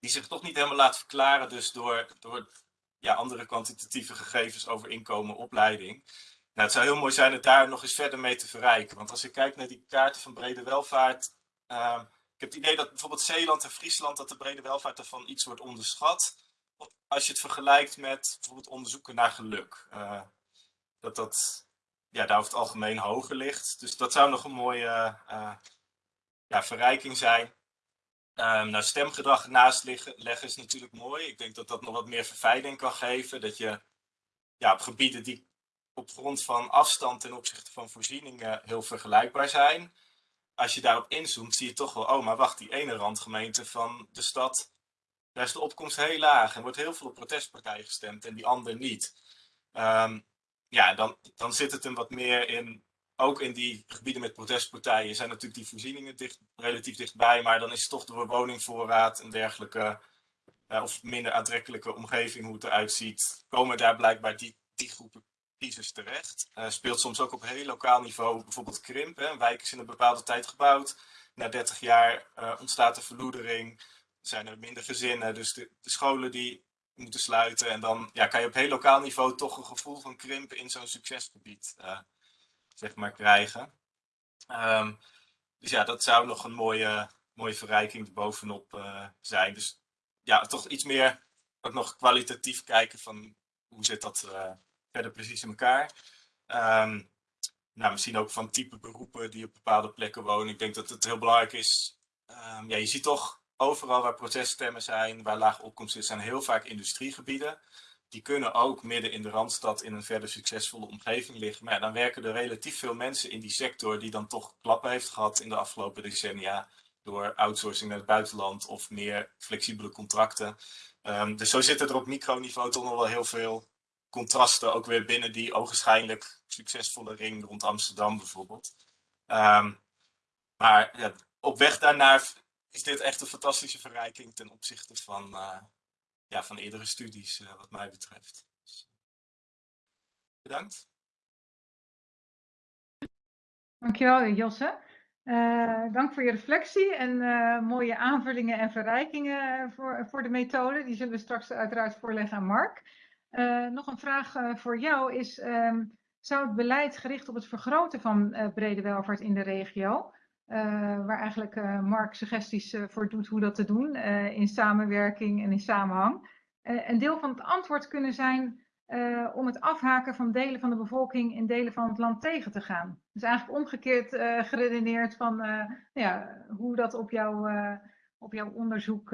die zich toch niet helemaal laat verklaren dus door, door ja, andere kwantitatieve gegevens over inkomen, opleiding. Nou, het zou heel mooi zijn het daar nog eens verder mee te verrijken. Want als ik kijk naar die kaarten van brede welvaart. Uh, ik heb het idee dat bijvoorbeeld Zeeland en Friesland, dat de brede welvaart ervan iets wordt onderschat. Als je het vergelijkt met bijvoorbeeld onderzoeken naar geluk. Uh, dat dat ja, daar over het algemeen hoger ligt. Dus dat zou nog een mooie uh, ja, verrijking zijn. Um, nou, stemgedrag naast liggen, leggen is natuurlijk mooi. Ik denk dat dat nog wat meer verfijning kan geven. Dat je ja, op gebieden die op grond van afstand ten opzichte van voorzieningen heel vergelijkbaar zijn. Als je daarop inzoomt, zie je toch wel, oh, maar wacht, die ene randgemeente van de stad, daar is de opkomst heel laag en wordt heel veel op protestpartijen gestemd en die andere niet. Um, ja, dan, dan zit het hem wat meer in, ook in die gebieden met protestpartijen zijn natuurlijk die voorzieningen dicht, relatief dichtbij, maar dan is het toch door woningvoorraad en dergelijke, uh, of minder aantrekkelijke omgeving hoe het eruit ziet, komen daar blijkbaar die, die groepen kiezers terecht. Uh, speelt soms ook op heel lokaal niveau bijvoorbeeld krimp. Hè. Een wijk is in een bepaalde tijd gebouwd. Na 30 jaar uh, ontstaat er verloedering. Er zijn er minder gezinnen. Dus de, scholen die moeten sluiten. En dan ja, kan je op heel lokaal niveau toch een gevoel van krimp in zo'n succesgebied uh, zeg maar, krijgen. Um, dus ja, dat zou nog een mooie, mooie verrijking bovenop zijn. Dus ja, toch iets meer ook nog kwalitatief kijken van hoe zit dat verder precies in elkaar. Um, nou, misschien ook van type beroepen die op bepaalde plekken wonen. Ik denk dat het heel belangrijk is. Um, ja, je ziet toch overal waar proteststemmen zijn, waar laag opkomst is, zijn heel vaak industriegebieden. Die kunnen ook midden in de Randstad in een verder succesvolle omgeving liggen. Maar dan werken er relatief veel mensen in die sector die dan toch klappen heeft gehad in de afgelopen decennia. Door outsourcing naar het buitenland of meer flexibele contracten. Um, dus zo zitten er op microniveau toch nog wel heel veel contrasten ook weer binnen die ogenschijnlijk succesvolle ring rond Amsterdam bijvoorbeeld. Um, maar op weg daarnaar is dit echt een fantastische verrijking ten opzichte van, uh, ja, van eerdere studies uh, wat mij betreft. Dus, bedankt. Dankjewel Josse. Uh, dank voor je reflectie en mooie aanvullingen en verrijkingen voor, voor de methode. Die zullen we straks uiteraard voorleggen aan Mark. Uh, nog een vraag uh, voor jou is, um, zou het beleid gericht op het vergroten van uh, brede welvaart in de regio, waar eigenlijk Mark suggesties voor doet hoe dat te doen, in samenwerking en in samenhang, een deel van het antwoord kunnen zijn om het afhaken van delen van de bevolking in delen van het land tegen te gaan? Dus eigenlijk omgekeerd geredeneerd van ja, hoe dat op, op jouw onderzoek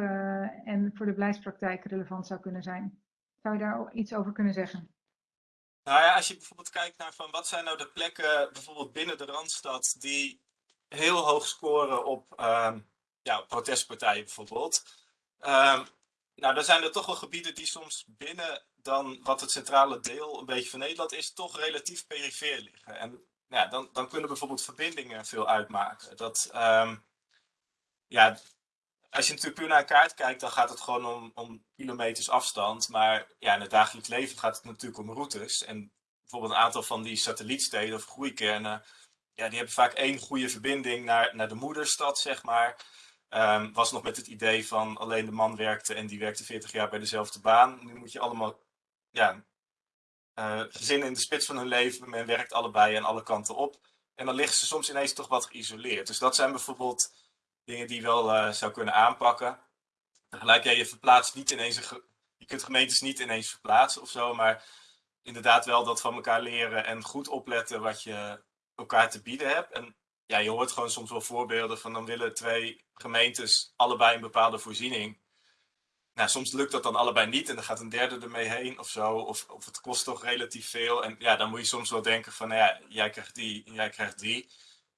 en voor de beleidspraktijk relevant zou kunnen zijn. Zou je daar iets over kunnen zeggen? Nou ja, als je bijvoorbeeld kijkt naar van wat zijn nou de plekken bijvoorbeeld binnen de Randstad die heel hoog scoren op um, ja, protestpartijen bijvoorbeeld. Um, nou, dan zijn er toch wel gebieden die soms binnen dan wat het centrale deel een beetje van Nederland is, toch relatief perifeer liggen. En ja, dan, dan kunnen bijvoorbeeld verbindingen veel uitmaken. Dat, um, ja, als je natuurlijk puur naar een kaart kijkt, dan gaat het gewoon om, om kilometers afstand. Maar ja, in het dagelijks leven gaat het natuurlijk om routes. En bijvoorbeeld een aantal van die satellietsteden of groeikernen, ja, die hebben vaak één goede verbinding naar, naar de moederstad, zeg maar. Um, was nog met het idee van alleen de man werkte en die werkte 40 jaar bij dezelfde baan. Nu moet je allemaal ja, uh, gezinnen in de spits van hun leven, men werkt allebei en alle kanten op. En dan liggen ze soms ineens toch wat geïsoleerd. Dus dat zijn bijvoorbeeld dingen die je wel uh, zou kunnen aanpakken. Tegelijkertijd, je verplaatst niet ineens, een je kunt gemeentes niet ineens verplaatsen of zo, maar inderdaad wel dat van elkaar leren en goed opletten wat je elkaar te bieden hebt. En ja, je hoort gewoon soms wel voorbeelden van dan willen twee gemeentes allebei een bepaalde voorziening. Nou, soms lukt dat dan allebei niet en dan gaat een derde ermee heen of zo. Of, of het kost toch relatief veel. En ja, dan moet je soms wel denken van, nou ja, jij krijgt die en jij krijgt die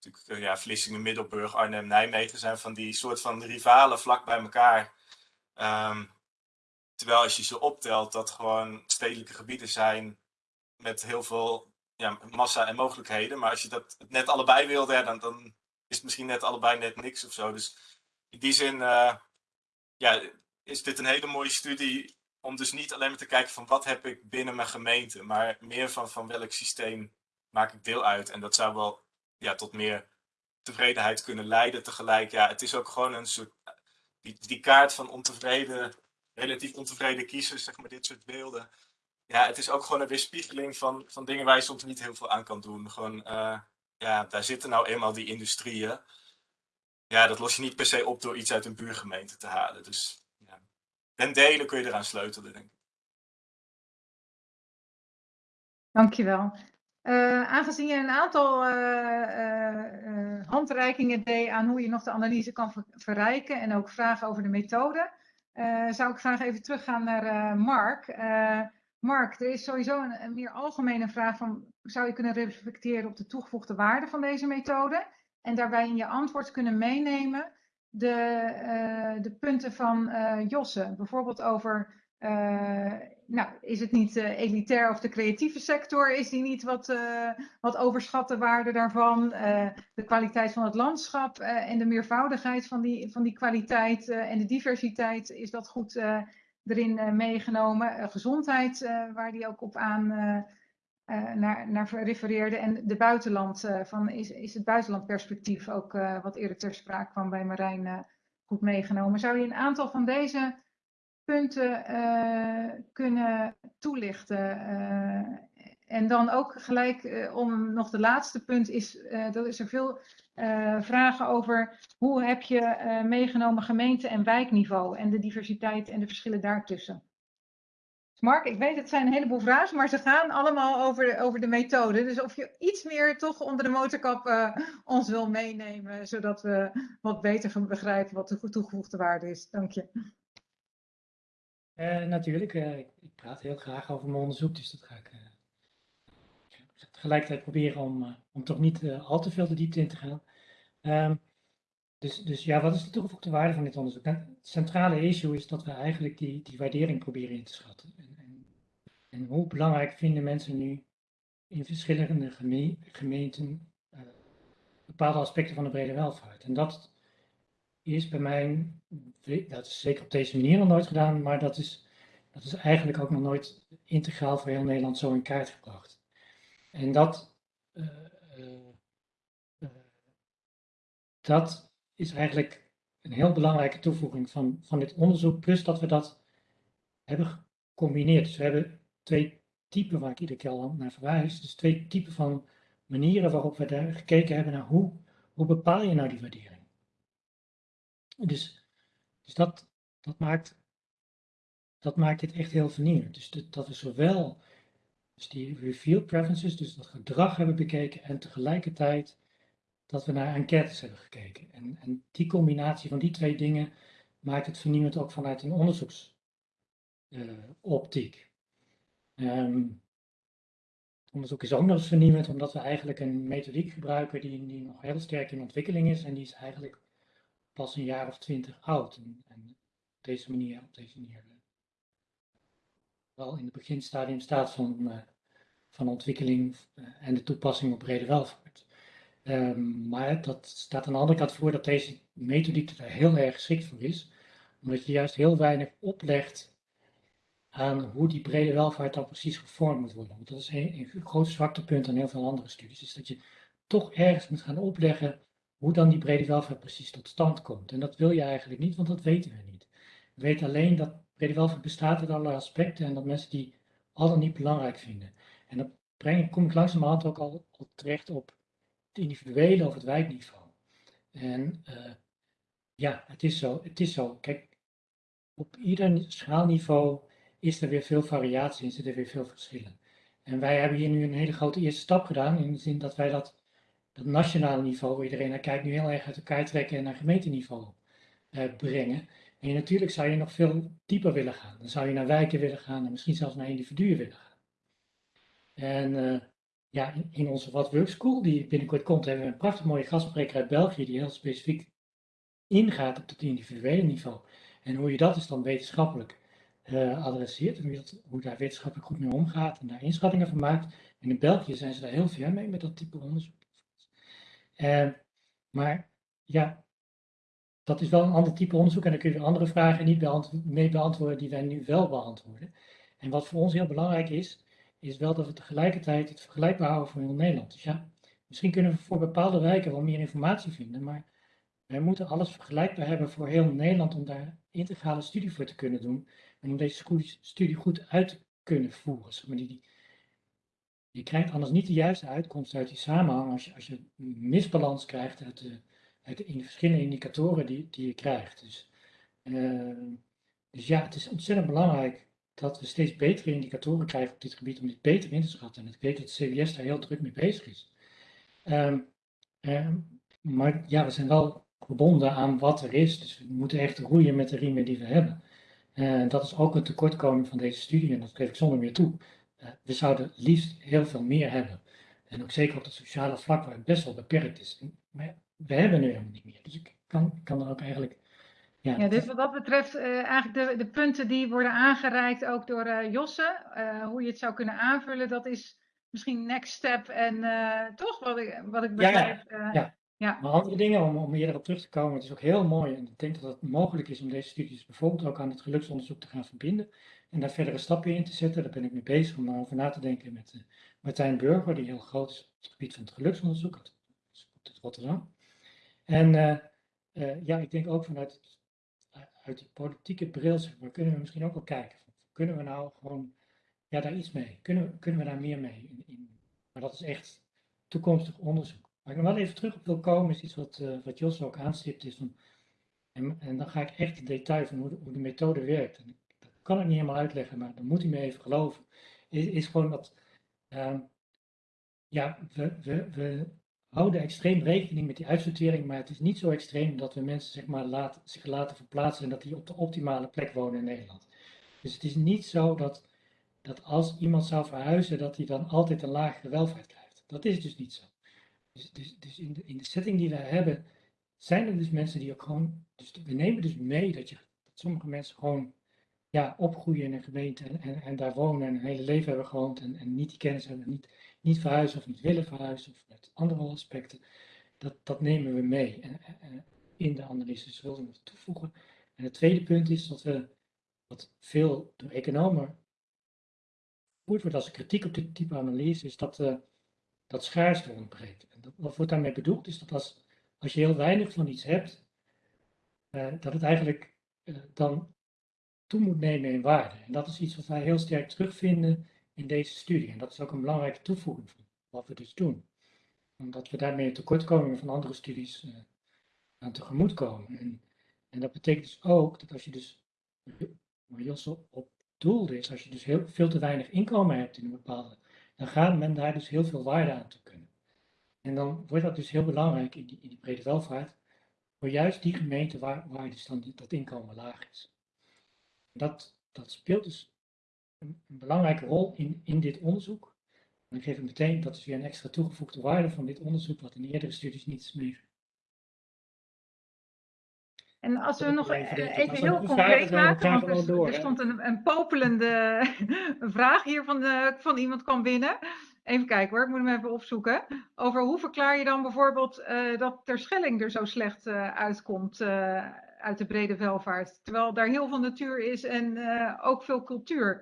natuurlijk, eh, ja, Vlissingen, Middelburg, Arnhem, Nijmegen zijn van die soort van rivalen vlak bij elkaar. Um, terwijl als je ze optelt, dat gewoon stedelijke gebieden zijn met heel veel ja, massa en mogelijkheden. Maar als je dat net allebei wilde, dan, dan is het misschien net allebei net niks of zo. Dus in die zin uh, ja, is dit een hele mooie studie om dus niet alleen maar te kijken van wat heb ik binnen mijn gemeente, maar meer van, van welk systeem maak ik deel uit. En dat zou wel ja, tot meer tevredenheid kunnen leiden. Tegelijk, ja, het is ook gewoon een soort, die, die kaart van ontevreden, relatief ontevreden kiezers, zeg maar, dit soort beelden. Ja, het is ook gewoon een weerspiegeling van, van dingen waar je soms niet heel veel aan kan doen. Gewoon, uh, ja, daar zitten nou eenmaal die industrieën. Ja, dat los je niet per se op door iets uit een buurgemeente te halen. Dus ja, ten kun je eraan sleutelen, denk ik. Dankjewel. Uh, aangezien je een aantal uh, handreikingen deed aan hoe je nog de analyse kan ver verrijken en ook vragen over de methode, zou ik graag even teruggaan naar Mark. Mark, er is sowieso een, een, meer algemene vraag van, zou je kunnen reflecteren op de toegevoegde waarde van deze methode? En daarbij in je antwoord kunnen meenemen de, de punten van Josse, bijvoorbeeld over nou, is het niet uh, elitair of de creatieve sector? Is die niet wat, uh, wat overschatte waarde daarvan? de kwaliteit van het landschap en de meervoudigheid van die, van die kwaliteit en de diversiteit, is dat goed erin meegenomen? gezondheid, waar die ook op aan naar, naar refereerde. En de buitenland, van, is, is het buitenlandperspectief ook wat eerder ter sprake kwam bij Marijn goed meegenomen? Zou je een aantal van deze punten uh, kunnen toelichten. Uh, en dan ook gelijk uh, om nog de laatste punt is, dat is er veel vragen over hoe heb je meegenomen gemeente- en wijkniveau en de diversiteit en de verschillen daartussen. Mark, ik weet het zijn een heleboel vragen, maar ze gaan allemaal over de, over de methode. Dus of je iets meer toch onder de motorkap ons wil meenemen, zodat we wat beter gaan begrijpen wat de toegevoegde waarde is. Dank je. Uh, natuurlijk, uh, ik praat heel graag over mijn onderzoek, dus dat ga ik uh, tegelijkertijd proberen om, om toch niet al te veel de diepte in te gaan. Um, dus, dus ja, wat is de toegevoegde waarde van dit onderzoek? Nou, het centrale issue is dat we eigenlijk die, die waardering proberen in te schatten. En, en, en hoe belangrijk vinden mensen nu in verschillende geme gemeenten bepaalde aspecten van de brede welvaart? En dat is bij mij, dat is zeker op deze manier nog nooit gedaan, maar dat is, dat is eigenlijk ook nog nooit integraal voor heel Nederland zo in kaart gebracht. En dat, uh, uh, dat is eigenlijk een heel belangrijke toevoeging van, van dit onderzoek, plus dat we dat hebben gecombineerd. Dus we hebben twee typen waar ik iedere keer al naar verwijs, dus twee typen van manieren waarop we daar gekeken hebben naar hoe, hoe bepaal je nou die waardering. Dus, dus dat, dat, maakt, dat maakt dit echt heel vernieuwend. Dus dat we zowel dus die reveal preferences, dus dat gedrag hebben bekeken en tegelijkertijd dat we naar enquêtes hebben gekeken. En, en die combinatie van die twee dingen maakt het vernieuwend ook vanuit een onderzoeksoptiek. Uh, um, onderzoek is ook nog eens vernieuwend omdat we eigenlijk een methodiek gebruiken die, die nog heel sterk in ontwikkeling is en die is eigenlijk pas een jaar of twintig oud. En, op deze manier, op deze manier eh, wel in het beginstadium staat van, uh, van ontwikkeling uh, en de toepassing op brede welvaart. Um, maar dat staat aan de andere kant voor dat deze methodiek er heel erg geschikt voor is, omdat je juist heel weinig oplegt aan hoe die brede welvaart dan precies gevormd moet worden. Want dat is een, een groot zwaktepunt aan heel veel andere studies, is dat je toch ergens moet gaan opleggen hoe dan die brede welvaart precies tot stand komt. En dat wil je eigenlijk niet, want dat weten we niet. We weten alleen dat brede welvaart bestaat uit allerlei aspecten en dat mensen die al dan niet belangrijk vinden. En dan breng, kom ik langzamerhand ook al, terecht op het individuele of het wijkniveau. En uh, ja, het is zo. Het is zo. Kijk, op ieder schaalniveau is er weer veel variatie en zitten er weer veel verschillen. En wij hebben hier nu een hele grote eerste stap gedaan in de zin dat wij dat dat nationale niveau, waar iedereen naar kijkt, nu heel erg uit elkaar trekken en naar gemeenteniveau uh, brengen. En natuurlijk zou je nog veel dieper willen gaan. Dan zou je naar wijken willen gaan en misschien zelfs naar individuen willen gaan. En uh, ja, in, onze What Work School, die binnenkort komt, hebben we een prachtig mooie gastspreker uit België, die heel specifiek ingaat op het individuele niveau. En hoe je dat dus dan wetenschappelijk uh, adresseert hoe, dat, hoe daar wetenschappelijk goed mee omgaat en daar inschattingen van maakt. En in België zijn ze daar heel ver mee met dat type onderzoek. Uh, maar ja, dat is wel een ander type onderzoek en dan kun je andere vragen niet mee beantwoorden die wij nu wel beantwoorden. En wat voor ons heel belangrijk is, is wel dat we tegelijkertijd het vergelijkbaar houden voor heel Nederland. Dus ja, misschien kunnen we voor bepaalde wijken wel meer informatie vinden, maar wij moeten alles vergelijkbaar hebben voor heel Nederland om daar integrale studie voor te kunnen doen en om deze studie goed uit te kunnen voeren. Maar die, je krijgt anders niet de juiste uitkomst uit die samenhang als je, misbalans krijgt uit de, uit de verschillende indicatoren die, die je krijgt. Dus, uh, dus ja, het is ontzettend belangrijk dat we steeds betere indicatoren krijgen op dit gebied om dit beter in te schatten. En ik weet dat CBS daar heel druk mee bezig is. Ehm, ehm, maar ja, we zijn wel gebonden aan wat er is. Dus we moeten echt roeien met de riemen die we hebben. En dat is ook een tekortkoming van deze studie en dat geef ik zonder meer toe. Uh, we zouden liefst heel veel meer hebben. En ook zeker op het sociale vlak waar het best wel beperkt is. Maar we hebben nu helemaal niet meer. Dus ik kan, kan er ook eigenlijk ja, ja, dus wat dat betreft, uh, eigenlijk de, de punten die worden aangereikt ook door uh, Josse, uh, hoe je het zou kunnen aanvullen, dat is misschien next step en toch wat ik, wat ik begrijp. Ja, ja, ja. maar andere dingen om, om eerder op terug te komen, het is ook heel mooi en ik denk dat het mogelijk is om deze studies bijvoorbeeld ook aan het geluksonderzoek te gaan verbinden en daar verdere stappen in te zetten. Daar ben ik mee bezig om daarover na te denken met Martijn Burger, die heel groot is op het gebied van het geluksonderzoek, uit, Rotterdam. En ja, ik denk ook vanuit het uit die politieke bril, maar, kunnen we misschien ook wel kijken. Kunnen we nou gewoon ja, daar iets mee? Kunnen, kunnen we daar meer mee? In, in, maar dat is echt toekomstig onderzoek. Waar ik nog wel even terug op wil komen, is iets wat, uh, wat Jos ook aanstipt. Is van, en, dan ga ik echt in detail van hoe de, methode werkt. Dat kan ik niet helemaal uitleggen, maar dan moet u me even geloven. Is, gewoon dat, uh, ja, we, we, we houden extreem rekening met die uitsortering, maar het is niet zo extreem dat we mensen zeg maar, laten, zich laten verplaatsen en dat die op de optimale plek wonen in Nederland. Dus het is niet zo dat, dat als iemand zou verhuizen, dat hij dan altijd een lagere welvaart krijgt. Dat is dus niet zo. Dus, dus, dus in, de, in de setting die we hebben, zijn er dus mensen die ook gewoon. Dus we nemen dus mee dat, je, sommige mensen gewoon ja, opgroeien in een gemeente en, en, daar wonen en een hele leven hebben gewoond en, en niet die kennis hebben, niet, niet verhuizen of niet willen verhuizen of met andere aspecten. Dat, dat nemen we mee en, in de analyse. Dus wilden we toevoegen. En het tweede punt is dat we, wat veel door economen gevoerd wordt als kritiek op dit type analyse, is dat, uh, dat schaarste ontbreekt. Wat wordt daarmee bedoeld is dat als, als je heel weinig van iets hebt, uh, dat het eigenlijk uh, dan toe moet nemen in waarde. En dat is iets wat wij heel sterk terugvinden in deze studie. En dat is ook een belangrijke toevoeging van wat we dus doen. Omdat we daarmee tekortkomingen van andere studies uh, aan tegemoet komen. En, en, dat betekent dus ook dat als je dus, waar Jos op doelde is, als je dus heel, veel te weinig inkomen hebt in een bepaalde, dan gaat men daar dus heel veel waarde aan te kunnen. En dan wordt dat dus heel belangrijk in die, in die brede welvaart, voor juist die gemeente waar, waar dus dan dat inkomen laag is. Dat, dat speelt dus een, een, belangrijke rol in, in dit onderzoek. En ik geef ik meteen, dat is weer een extra toegevoegde waarde van dit onderzoek, wat in eerdere studies niet is meegegeven. En als we nog even, even heel concreet maken, want er, er stond een, een popelende vraag hier van, de, van iemand kwam binnen. Even kijken hoor, ik moet hem even opzoeken. Over hoe verklaar je dan bijvoorbeeld uh, dat Terschelling er zo slecht uh, uitkomt uh, uit de brede welvaart. Terwijl daar heel veel natuur is en ook veel cultuur.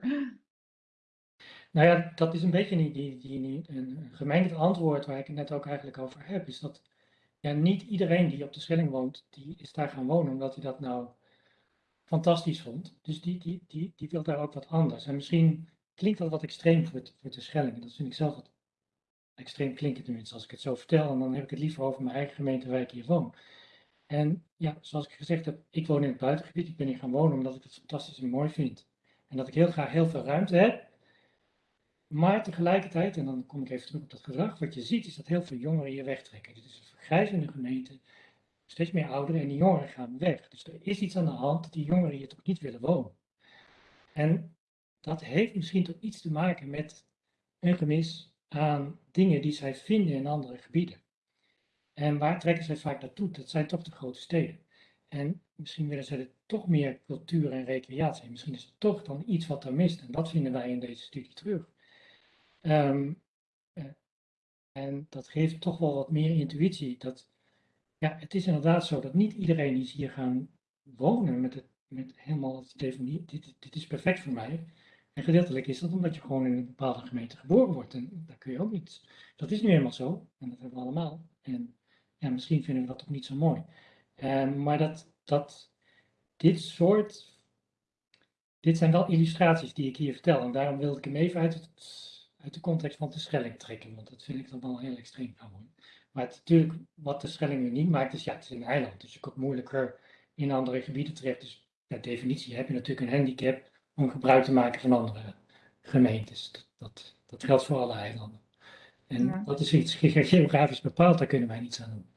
Nou ja, dat is een beetje die, die, die, een gemengd antwoord waar ik het net ook eigenlijk over heb. Is dat ja, niet iedereen die op de Schelling woont, die is daar gaan wonen omdat hij dat nou fantastisch vond. Dus die, die, die, die wil daar ook wat anders. En misschien klinkt dat wat extreem voor, voor de Schelling. Dat vind ik zelf wat extreem klinken tenminste als ik het zo vertel. En dan heb ik het liever over mijn eigen gemeente waar ik hier woon. En ja, zoals ik gezegd heb, ik woon in het buitengebied. Ik ben hier gaan wonen omdat ik het fantastisch en mooi vind. En dat ik heel graag heel veel ruimte heb. Maar tegelijkertijd, en dan kom ik even terug op dat gedrag, wat je ziet is dat heel veel jongeren hier wegtrekken. Dit is een vergrijzende gemeente, steeds meer ouderen en die jongeren gaan weg. Dus er is iets aan de hand dat die jongeren hier toch niet willen wonen. En dat heeft misschien toch iets te maken met een gemis aan dingen die zij vinden in andere gebieden. En waar trekken zij vaak naartoe? Dat zijn toch de grote steden. En misschien willen ze er toch meer cultuur en recreatie. Misschien is er toch dan iets wat er mist. En dat vinden wij in deze studie terug. Um, en dat geeft toch wel wat meer intuïtie. Dat, ja, het is inderdaad zo dat niet iedereen is hier gaan wonen met, het, met helemaal het idee dit, dit is perfect voor mij. En gedeeltelijk is dat omdat je gewoon in een bepaalde gemeente geboren wordt. En daar kun je ook niet. Dat is nu helemaal zo. En dat hebben we allemaal. En ja, misschien vinden we dat toch niet zo mooi. Um, maar dat, dat dit soort. Dit zijn wel illustraties die ik hier vertel. En daarom wilde ik hem even uit, uit de context van de Schelling trekken. Want dat vind ik dan wel heel extreem. Maar het, natuurlijk, wat de Schelling nu niet maakt, is ja, het is een eiland. Dus je komt moeilijker in andere gebieden terecht. Dus per definitie heb je natuurlijk een handicap om gebruik te maken van andere gemeentes. Dat, dat, geldt voor alle eilanden. En dat is iets geografisch bepaald, daar kunnen wij niets aan doen.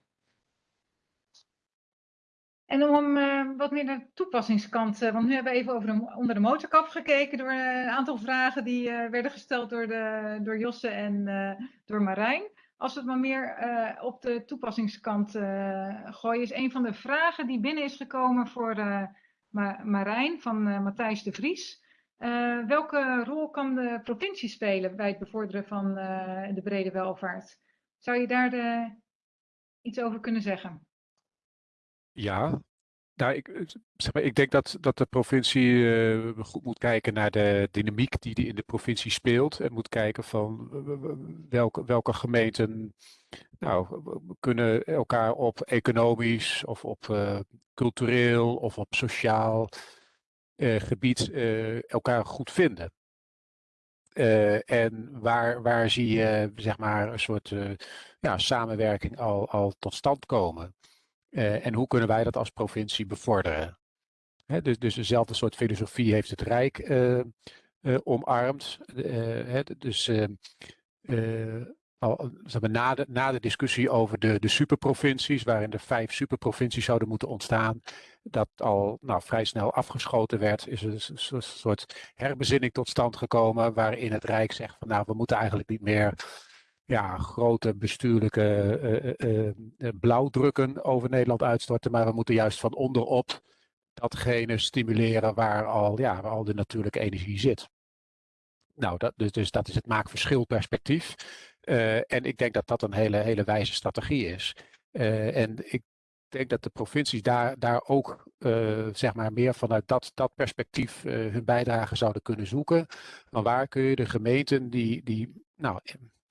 En om uh, wat meer naar de toepassingskant, uh, want nu hebben we even over de, onder de motorkap gekeken door uh, een aantal vragen die werden gesteld door, de, door Josse en door Marijn. Als we het maar meer op de toepassingskant gooien, is een van de vragen die binnen is gekomen voor Marijn van Matthijs de Vries. welke rol kan de provincie spelen bij het bevorderen van de brede welvaart? Zou je daar de, iets over kunnen zeggen? Ja, nou, ik, eh, ik denk dat, dat de provincie uh, goed moet kijken naar de dynamiek die, die in de provincie speelt. En moet kijken van welke, welke gemeenten nou, kunnen elkaar op economisch of op uh, cultureel of op sociaal uh, gebied elkaar goed vinden. en waar, waar zie je zeg maar, een soort ja, samenwerking al, al tot stand komen? Uh, en hoe kunnen wij dat als provincie bevorderen? Hè, dus, dus dezelfde soort filosofie heeft het Rijk uh, uh, omarmd. Hè, dus al, zeg maar, na, de, na de discussie over de, de superprovincies, waarin er vijf superprovincies zouden moeten ontstaan, dat al nou, vrij snel afgeschoten werd, is er een soort herbezinning tot stand gekomen waarin het Rijk zegt van nou, we moeten eigenlijk niet meer ja, grote bestuurlijke uh, uh, blauwdrukken over Nederland uitstorten. Maar we moeten juist van onderop datgene stimuleren waar al, ja, waar al de natuurlijke energie zit. Nou, dat, dus, dus dat is het maakverschilperspectief. Uh, en ik denk dat dat een hele, hele wijze strategie is. En ik denk dat de provincies daar, daar ook zeg maar meer vanuit dat, dat perspectief hun bijdrage zouden kunnen zoeken. Maar waar kun je de gemeenten die, die nou,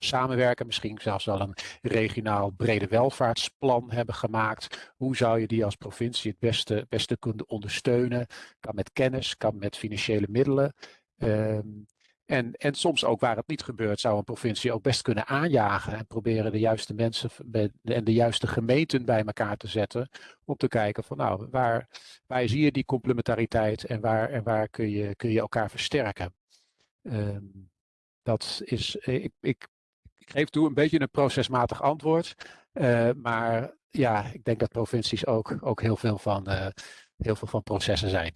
samenwerken, misschien zelfs wel een regionaal brede welvaartsplan hebben gemaakt. Hoe zou je die als provincie het beste, beste kunnen ondersteunen? Kan met kennis, kan met financiële middelen. Um, en, en soms ook waar het niet gebeurt, zou een provincie ook best kunnen aanjagen en proberen de juiste mensen en de juiste gemeenten bij elkaar te zetten. Om te kijken van nou, waar, waar zie je die complementariteit en waar, en waar kun, je, kun je elkaar versterken. Um, dat is, ik, ik ik geef toe een beetje een procesmatig antwoord. Uh, maar ja, ik denk dat provincies ook, ook heel, veel van, uh, heel veel van processen zijn.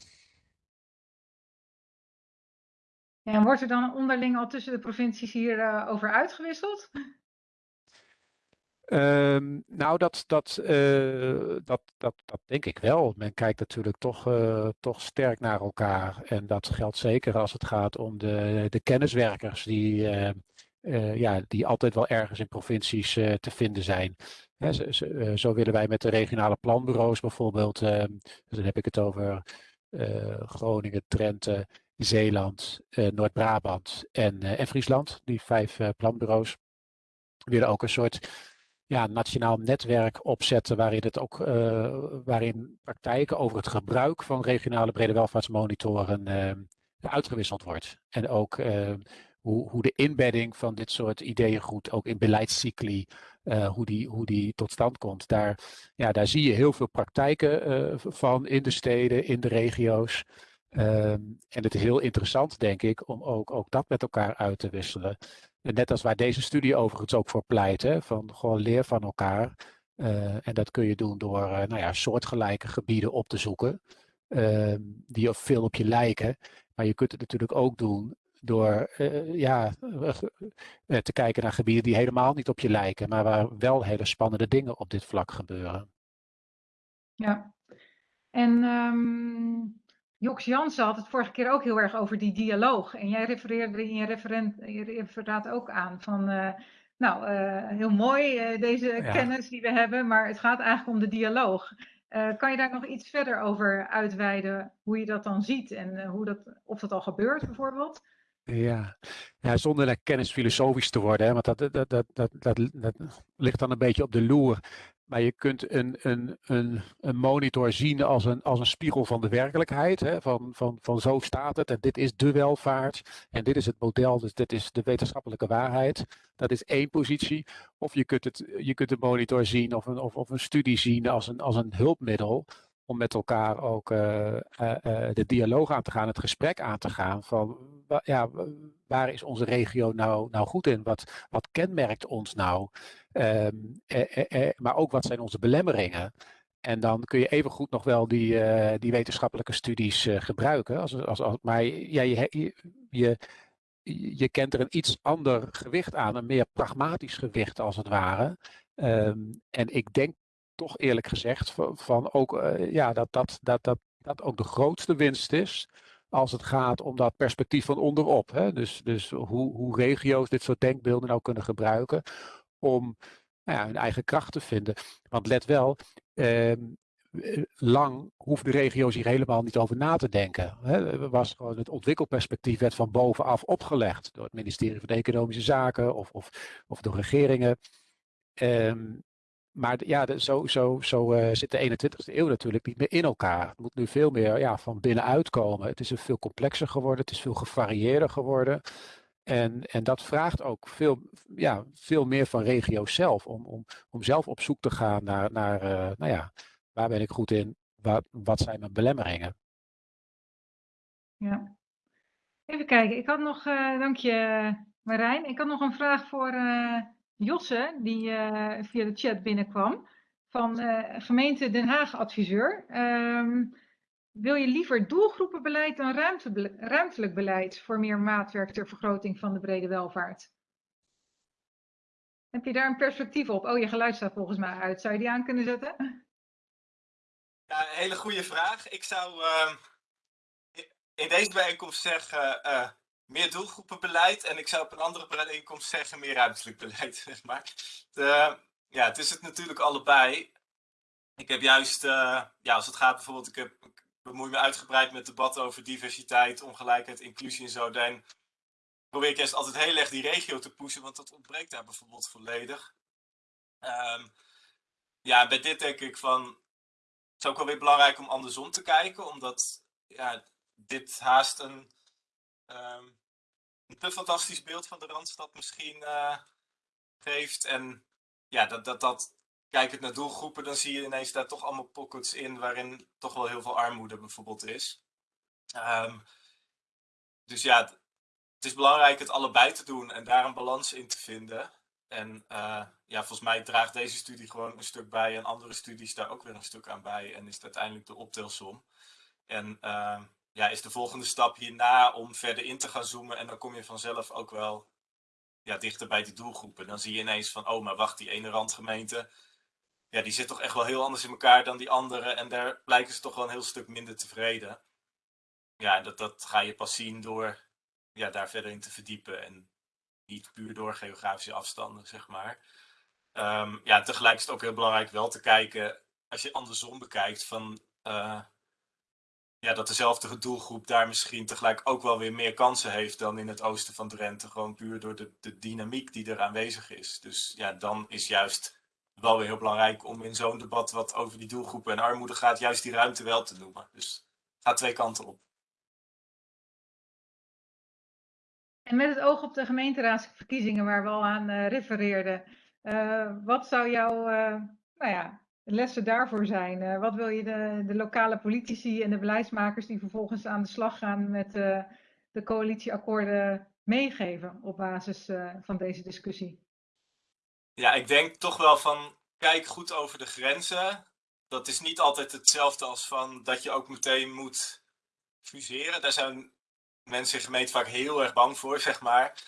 Ja, en wordt er dan onderling al tussen de provincies hierover uh, over uitgewisseld? Um, nou, dat, dat, uh, dat, dat, dat denk ik wel. Men kijkt natuurlijk toch, uh, toch sterk naar elkaar. En dat geldt zeker als het gaat om de, de kenniswerkers die, uh, uh, ja, die altijd wel ergens in provincies uh, te vinden zijn. Hè, zo, zo, willen wij met de regionale planbureaus bijvoorbeeld, ehm, dan heb ik het over Groningen, Drenthe, Zeeland, Noord-Brabant en, en Friesland, die vijf planbureaus, willen ook een soort ja, nationaal netwerk opzetten waarin, het ook, waarin praktijken over het gebruik van regionale brede welvaartsmonitoren ehm, uitgewisseld wordt. En ook ehm, hoe, hoe de inbedding van dit soort ideeën goed, ook in beleidscycli, uh, hoe, die, hoe die tot stand komt. Daar, ja, daar zie je heel veel praktijken uh, van in de steden, in de regio's. Um, en het is heel interessant, denk ik, om ook, ook dat met elkaar uit te wisselen. net als waar deze studie overigens ook voor pleit, hè, van gewoon leer van elkaar. Uh, en dat kun je doen door nou ja, soortgelijke gebieden op te zoeken, ehm, die veel op je lijken. Maar je kunt het natuurlijk ook doen door uh, ja, uh, te kijken naar gebieden die helemaal niet op je lijken, maar waar wel hele spannende dingen op dit vlak gebeuren. Ja, en um, Joks Jansen had het vorige keer ook heel erg over die dialoog. En jij refereerde in je, referent, je referaat ook aan van, uh, nou, heel mooi deze ja. kennis die we hebben, maar het gaat eigenlijk om de dialoog. kan je daar nog iets verder over uitweiden, hoe je dat dan ziet en hoe dat, of dat al gebeurt bijvoorbeeld? Ja. ja, zonder naar kennis filosofisch te worden, hè, want dat, dat, dat, dat, dat, ligt dan een beetje op de loer. Maar je kunt een, een, een, een monitor zien als een, als een spiegel van de werkelijkheid. Hè, van, van, van zo staat het en dit is de welvaart en dit is het model, dus dit is de wetenschappelijke waarheid. Dat is één positie. Of je kunt, het, je kunt een monitor zien of een, of, of een studie zien als een, als een hulpmiddel om met elkaar ook de dialoog aan te gaan, het gesprek aan te gaan van ja, waar is onze regio nou, nou goed in? Wat, wat kenmerkt ons nou? Ehm, maar ook wat zijn onze belemmeringen? En dan kun je even goed nog wel die, die wetenschappelijke studies gebruiken. Als, als, als, maar ja, je, je, je kent er een iets ander gewicht aan, een meer pragmatisch gewicht als het ware. Ehm, en ik denk toch eerlijk gezegd van, ook uh, ja, dat, dat, dat, dat dat ook de grootste winst is als het gaat om dat perspectief van onderop. Hè? Dus, dus hoe, hoe regio's dit soort denkbeelden nou kunnen gebruiken om nou ja, hun eigen kracht te vinden. Want let wel, ehm, eh, lang hoefden regio's hier helemaal niet over na te denken. Hè. Was gewoon het ontwikkelperspectief werd van bovenaf opgelegd door het ministerie van Economische Zaken of, of, of door regeringen. Um, maar ja, zo, zo, zo uh, zit de 21ste eeuw natuurlijk niet meer in elkaar. Het moet nu veel meer ja, van binnenuit komen. Het is veel complexer geworden, het is veel gevarieerder geworden. En, en dat vraagt ook veel, ja, veel meer van regio's zelf, om, om, om zelf op zoek te gaan naar, naar uh, nou ja, Waar ben ik goed in? Wat, wat zijn mijn belemmeringen? Ja. Even kijken, ik had nog, uh, dank je Marijn, ik had nog een vraag voor Josse, die uh, via de chat binnenkwam, van gemeente Den Haag adviseur. Um, wil je liever doelgroepenbeleid dan ruimte, ruimtelijk beleid voor meer maatwerk ter vergroting van de brede welvaart? Heb je daar een perspectief op? Oh, je geluid staat volgens mij uit. Zou je die aan kunnen zetten? Ja, hele goede vraag. Ik zou uh, in deze bijeenkomst zeggen uh, meer doelgroepenbeleid. En ik zou op een andere bijeenkomst zeggen meer ruimtelijk beleid. Zeg maar. Ja, het is het natuurlijk allebei. Ik heb juist, uh, ja, als het gaat bijvoorbeeld, ik, heb, bemoei me uitgebreid met debatten over diversiteit, ongelijkheid, inclusie en zo. Dan probeer ik eerst altijd heel erg die regio te pushen, want dat ontbreekt daar bijvoorbeeld volledig. Um, ja, bij dit denk ik van, het is ook wel weer belangrijk om andersom te kijken, omdat ja, dit haast een, um, een te fantastisch beeld van de Randstad misschien uh, geeft. En ja, dat, dat, dat, kijkend naar doelgroepen, dan zie je ineens daar toch allemaal pockets in waarin toch wel heel veel armoede bijvoorbeeld is. Um, dus ja, het is belangrijk het allebei te doen en daar een balans in te vinden. En uh, ja, volgens mij draagt deze studie gewoon een stuk bij en andere studies daar ook weer een stuk aan bij. En is het uiteindelijk de optelsom. En uh, ja, is de volgende stap hierna om verder in te gaan zoomen. En dan kom je vanzelf ook wel ja, dichter bij die doelgroepen. Dan zie je ineens van, oh, maar wacht, die ene randgemeente, ja, die zit toch echt wel heel anders in elkaar dan die andere. En daar blijken ze toch wel een heel stuk minder tevreden. Ja, dat, dat ga je pas zien door ja, daar verder in te verdiepen. En niet puur door geografische afstanden, zeg maar. Um, ja, tegelijk is het ook heel belangrijk wel te kijken, als je andersom bekijkt, van uh, ja, dat dezelfde doelgroep daar misschien tegelijk ook wel weer meer kansen heeft dan in het oosten van Drenthe. Gewoon puur door de, de dynamiek die er aanwezig is. Dus ja, dan is juist wel weer heel belangrijk om in zo'n debat wat over die doelgroepen en armoede gaat, juist die ruimte wel te noemen. Dus gaat twee kanten op. En met het oog op de gemeenteraadsverkiezingen waar we al aan uh, refereerden, uh, wat zou jouw uh, nou ja, lessen daarvoor zijn? wat wil je de, de, lokale politici en de beleidsmakers die vervolgens aan de slag gaan met de coalitieakkoorden meegeven op basis van deze discussie? Ja, ik denk toch wel van kijk goed over de grenzen. Dat is niet altijd hetzelfde als van dat je ook meteen moet fuseren. Daar zijn mensen in gemeente vaak heel erg bang voor, zeg maar.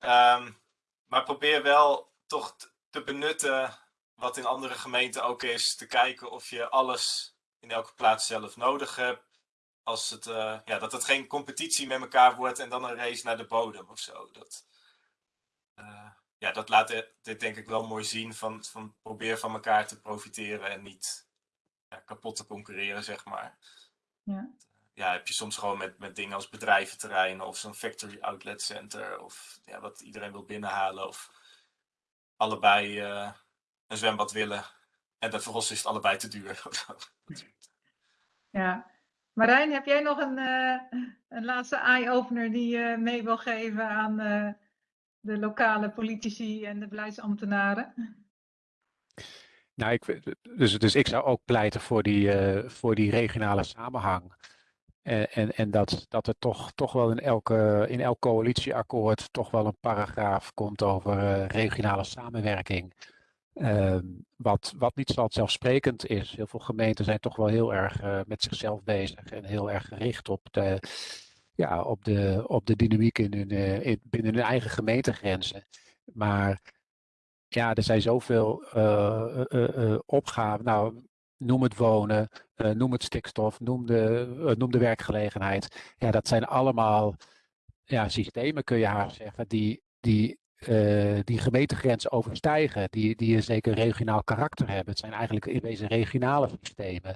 Um, maar probeer wel toch te benutten wat in andere gemeenten ook is. Te kijken of je alles in elke plaats zelf nodig hebt. Als het, uh, ja, dat het geen competitie met elkaar wordt en dan een race naar de bodem of zo. Dat, uh, ja, dat laat dit denk ik wel mooi zien. Van, van probeer van elkaar te profiteren en niet ja, kapot te concurreren, zeg maar. Ja ja, heb je soms gewoon met, met dingen als bedrijventerreinen of zo'n factory outlet center of ja, wat iedereen wil binnenhalen of allebei uh, een zwembad willen en de vervolgens is het allebei te duur. ja, Marijn, heb jij nog een, uh, een laatste eye-opener die je mee wil geven aan uh, de lokale politici en de beleidsambtenaren? Nou, ik, dus, dus ik zou ook pleiten voor die, voor die regionale samenhang. En, en, en dat, dat er toch, toch wel in, elke, in elk coalitieakkoord toch wel een paragraaf komt over regionale samenwerking. Ehm, wat, wat niet zelfsprekend is. Heel veel gemeenten zijn toch wel heel erg uh, met zichzelf bezig en heel erg gericht op de, ja, op de, op de dynamiek in hun, uh, in, binnen hun eigen gemeentegrenzen. Maar ja, er zijn zoveel uh, opgaven. Nou, noem het wonen, noem het stikstof, noem de, noem de werkgelegenheid. Ja, dat zijn allemaal ja, systemen, kun je haar zeggen, die, die uh, die gemeentegrenzen overstijgen, die, die een zeker regionaal karakter hebben. Het zijn eigenlijk in wezen regionale systemen.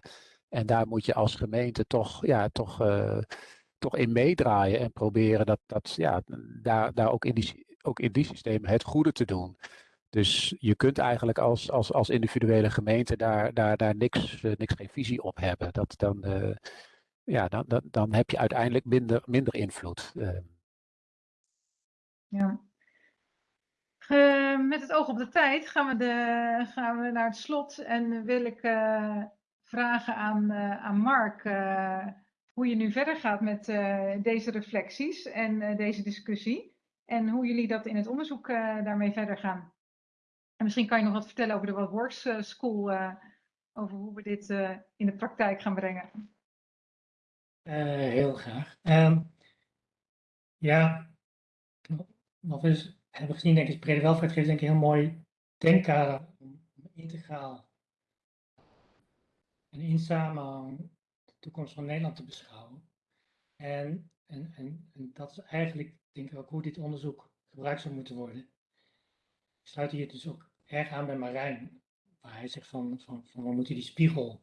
En daar moet je als gemeente toch, ja, toch, uh, toch in meedraaien en proberen dat, dat, ja, daar, daar ook, in die, ook in die systemen het goede te doen. Dus je kunt eigenlijk als, als, als individuele gemeente daar, daar, daar niks, uh, niks geen visie op hebben. Dat, dan, ja, dan, dan, dan heb je uiteindelijk minder, minder invloed. Ja, uh, met het oog op de tijd gaan we, de, gaan we naar het slot en wil ik uh, vragen aan, uh, aan Mark hoe je nu verder gaat met deze reflecties en deze discussie en hoe jullie dat in het onderzoek daarmee verder gaan. En misschien kan je nog wat vertellen over de What Works School, over hoe we dit in de praktijk gaan brengen. heel graag. Um, ja, wat is hebben gezien, denk ik, brede welvaart geeft denk ik een heel mooi denkkader om integraal en in samenhang de toekomst van Nederland te beschouwen. En, en, en, en dat is eigenlijk, denk ik, ook hoe dit onderzoek gebruikt zou moeten worden. Ik sluit hier dus ook erg aan bij Marijn, waar hij zegt van, van, van we moeten die spiegel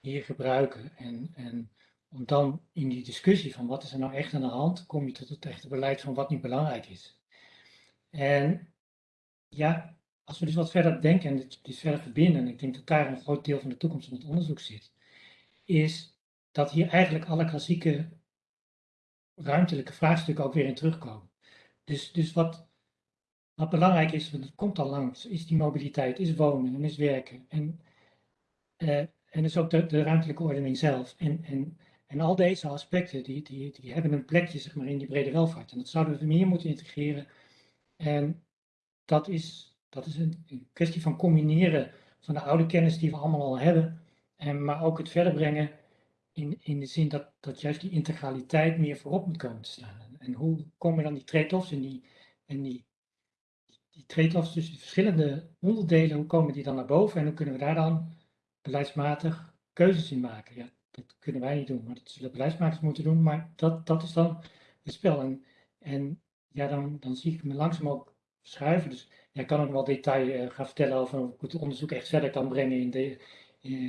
hier gebruiken. En, en om dan in die discussie van wat is er nou echt aan de hand, kom je tot het echte beleid van wat niet belangrijk is. En ja, als we dus wat verder denken en dit, verder verbinden, en ik denk dat daar een groot deel van de toekomst van het onderzoek zit, is dat hier eigenlijk alle klassieke ruimtelijke vraagstukken ook weer in terugkomen. Dus, dus wat, wat belangrijk is, want het komt al langs, is die mobiliteit, is wonen en is werken. En, uh, en dus ook de, de ruimtelijke ordening zelf. En, en, en al deze aspecten, die, die, die hebben een plekje zeg maar, in die brede welvaart. En dat zouden we meer moeten integreren en dat is, dat is een, kwestie van combineren van de oude kennis die we allemaal al hebben, en, maar ook het verder brengen in, in de zin dat, dat juist die integraliteit meer voorop moet komen te staan. En, en hoe komen dan die trade-offs en die, en die, die trade-offs tussen de verschillende onderdelen, hoe komen die dan naar boven en hoe kunnen we daar dan beleidsmatig keuzes in maken? Ja, dat kunnen wij niet doen, maar dat zullen beleidsmakers moeten doen, maar dat, dat is dan het spel. En, en ja, dan, dan zie ik me langzaam ook verschuiven. Dus jij kan ook wel detail uh, gaan vertellen over hoe ik het onderzoek echt verder kan brengen in de,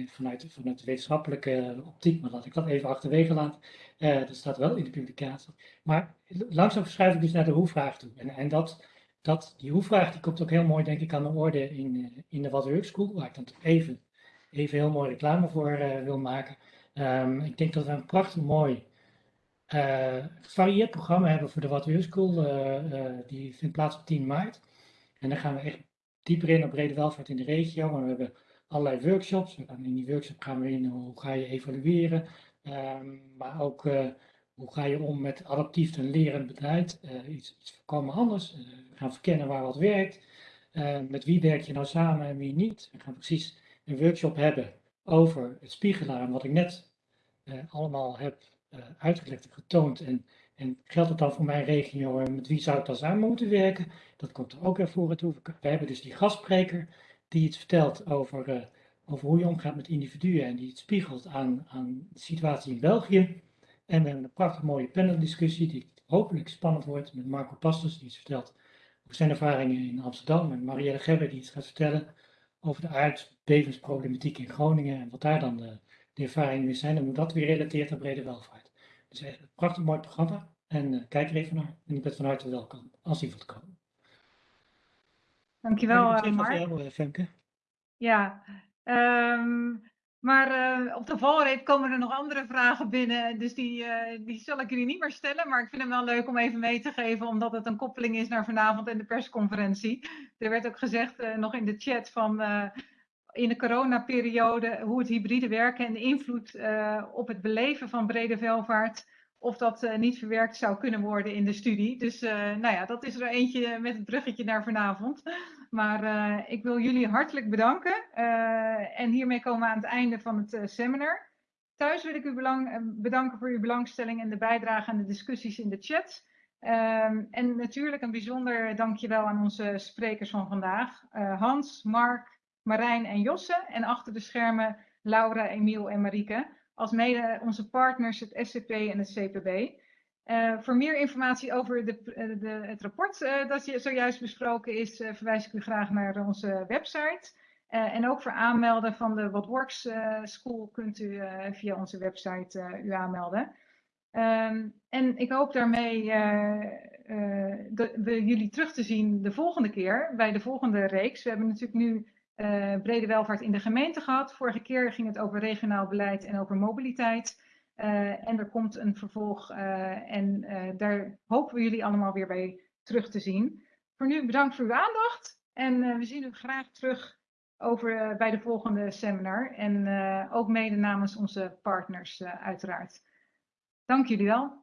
vanuit, vanuit de wetenschappelijke optiek. Maar laat ik dat even achterwege laten. Uh, dat staat wel in de publicatie. Maar langzaam verschuif ik dus naar de hoe-vraag toe. En, en dat, dat, die hoe-vraag die komt ook heel mooi, denk ik, aan de orde in, in de What School, waar ik dan even, even heel mooi reclame voor wil maken. Um, ik denk dat we een prachtig mooi gevarieerd programma hebben voor de What We School. Uh, die vindt plaats op 10 maart. En dan gaan we echt dieper in op brede welvaart in de regio. Maar we hebben allerlei workshops. In die workshop gaan we in hoe ga je evalueren. Um, maar ook hoe ga je om met adaptief en lerend beleid. iets, iets voorkomen anders. we gaan verkennen waar wat werkt. met wie werk je nou samen en wie niet. We gaan precies een workshop hebben over het spiegelen wat ik net allemaal heb uitgelegd en getoond. En, en geldt het dan voor mijn regio en met wie zou ik dan samen moeten werken? Dat komt er ook weer voor toe. We hebben dus die gastspreker die iets vertelt over, uh, over hoe je omgaat met individuen en die het spiegelt aan, aan de situatie in België. En we hebben een prachtig mooie paneldiscussie die hopelijk spannend wordt met Marco Pastors die iets vertelt over zijn ervaringen in Amsterdam. En Marielle Gebber die iets gaat vertellen over de aardbevensproblematiek in Groningen en wat daar dan de, de ervaringen weer zijn en hoe dat weer relateert aan brede welvaart. Het is echt een prachtig mooi programma. En uh, kijk er even naar. En ik ben van harte welkom als u wilt komen. Dankjewel, uh, Mark. Jou, Femke. Ja, um, maar uh, op de valreep komen er nog andere vragen binnen. Dus die, die zal ik jullie niet meer stellen. Maar ik vind hem wel leuk om even mee te geven, omdat het een koppeling is naar vanavond en de persconferentie. Er werd ook gezegd nog in de chat van in de coronaperiode, hoe het hybride werken en de invloed op het beleven van brede welvaart of dat uh, niet verwerkt zou kunnen worden in de studie. Dus uh, nou ja, dat is er eentje met het bruggetje naar vanavond. Maar ik wil jullie hartelijk bedanken. en hiermee komen we aan het einde van het seminar. Thuis wil ik u bedanken voor uw belangstelling en de bijdrage aan de discussies in de chat. Um, en natuurlijk een bijzonder dankjewel aan onze sprekers van vandaag. Hans, Mark, Marijn en Josse. En achter de schermen Laura, Emiel en Marieke als mede onze partners het SCP en het CPB. Eh, voor meer informatie over de, eh, de, het rapport uh, dat je zojuist besproken is, verwijs ik u graag naar onze website. en ook voor aanmelden van de What Works School kunt u via onze website u aanmelden. Um, en ik hoop daarmee jullie terug te zien de volgende keer bij de volgende reeks. We hebben natuurlijk nu uh, brede welvaart in de gemeente gehad. Vorige keer ging het over regionaal beleid en over mobiliteit. Uh, en er komt een vervolg uh, en daar hopen we jullie allemaal weer bij terug te zien. Voor nu bedankt voor uw aandacht en we zien u graag terug over, bij de volgende seminar. En ook mede namens onze partners uiteraard. Dank jullie wel.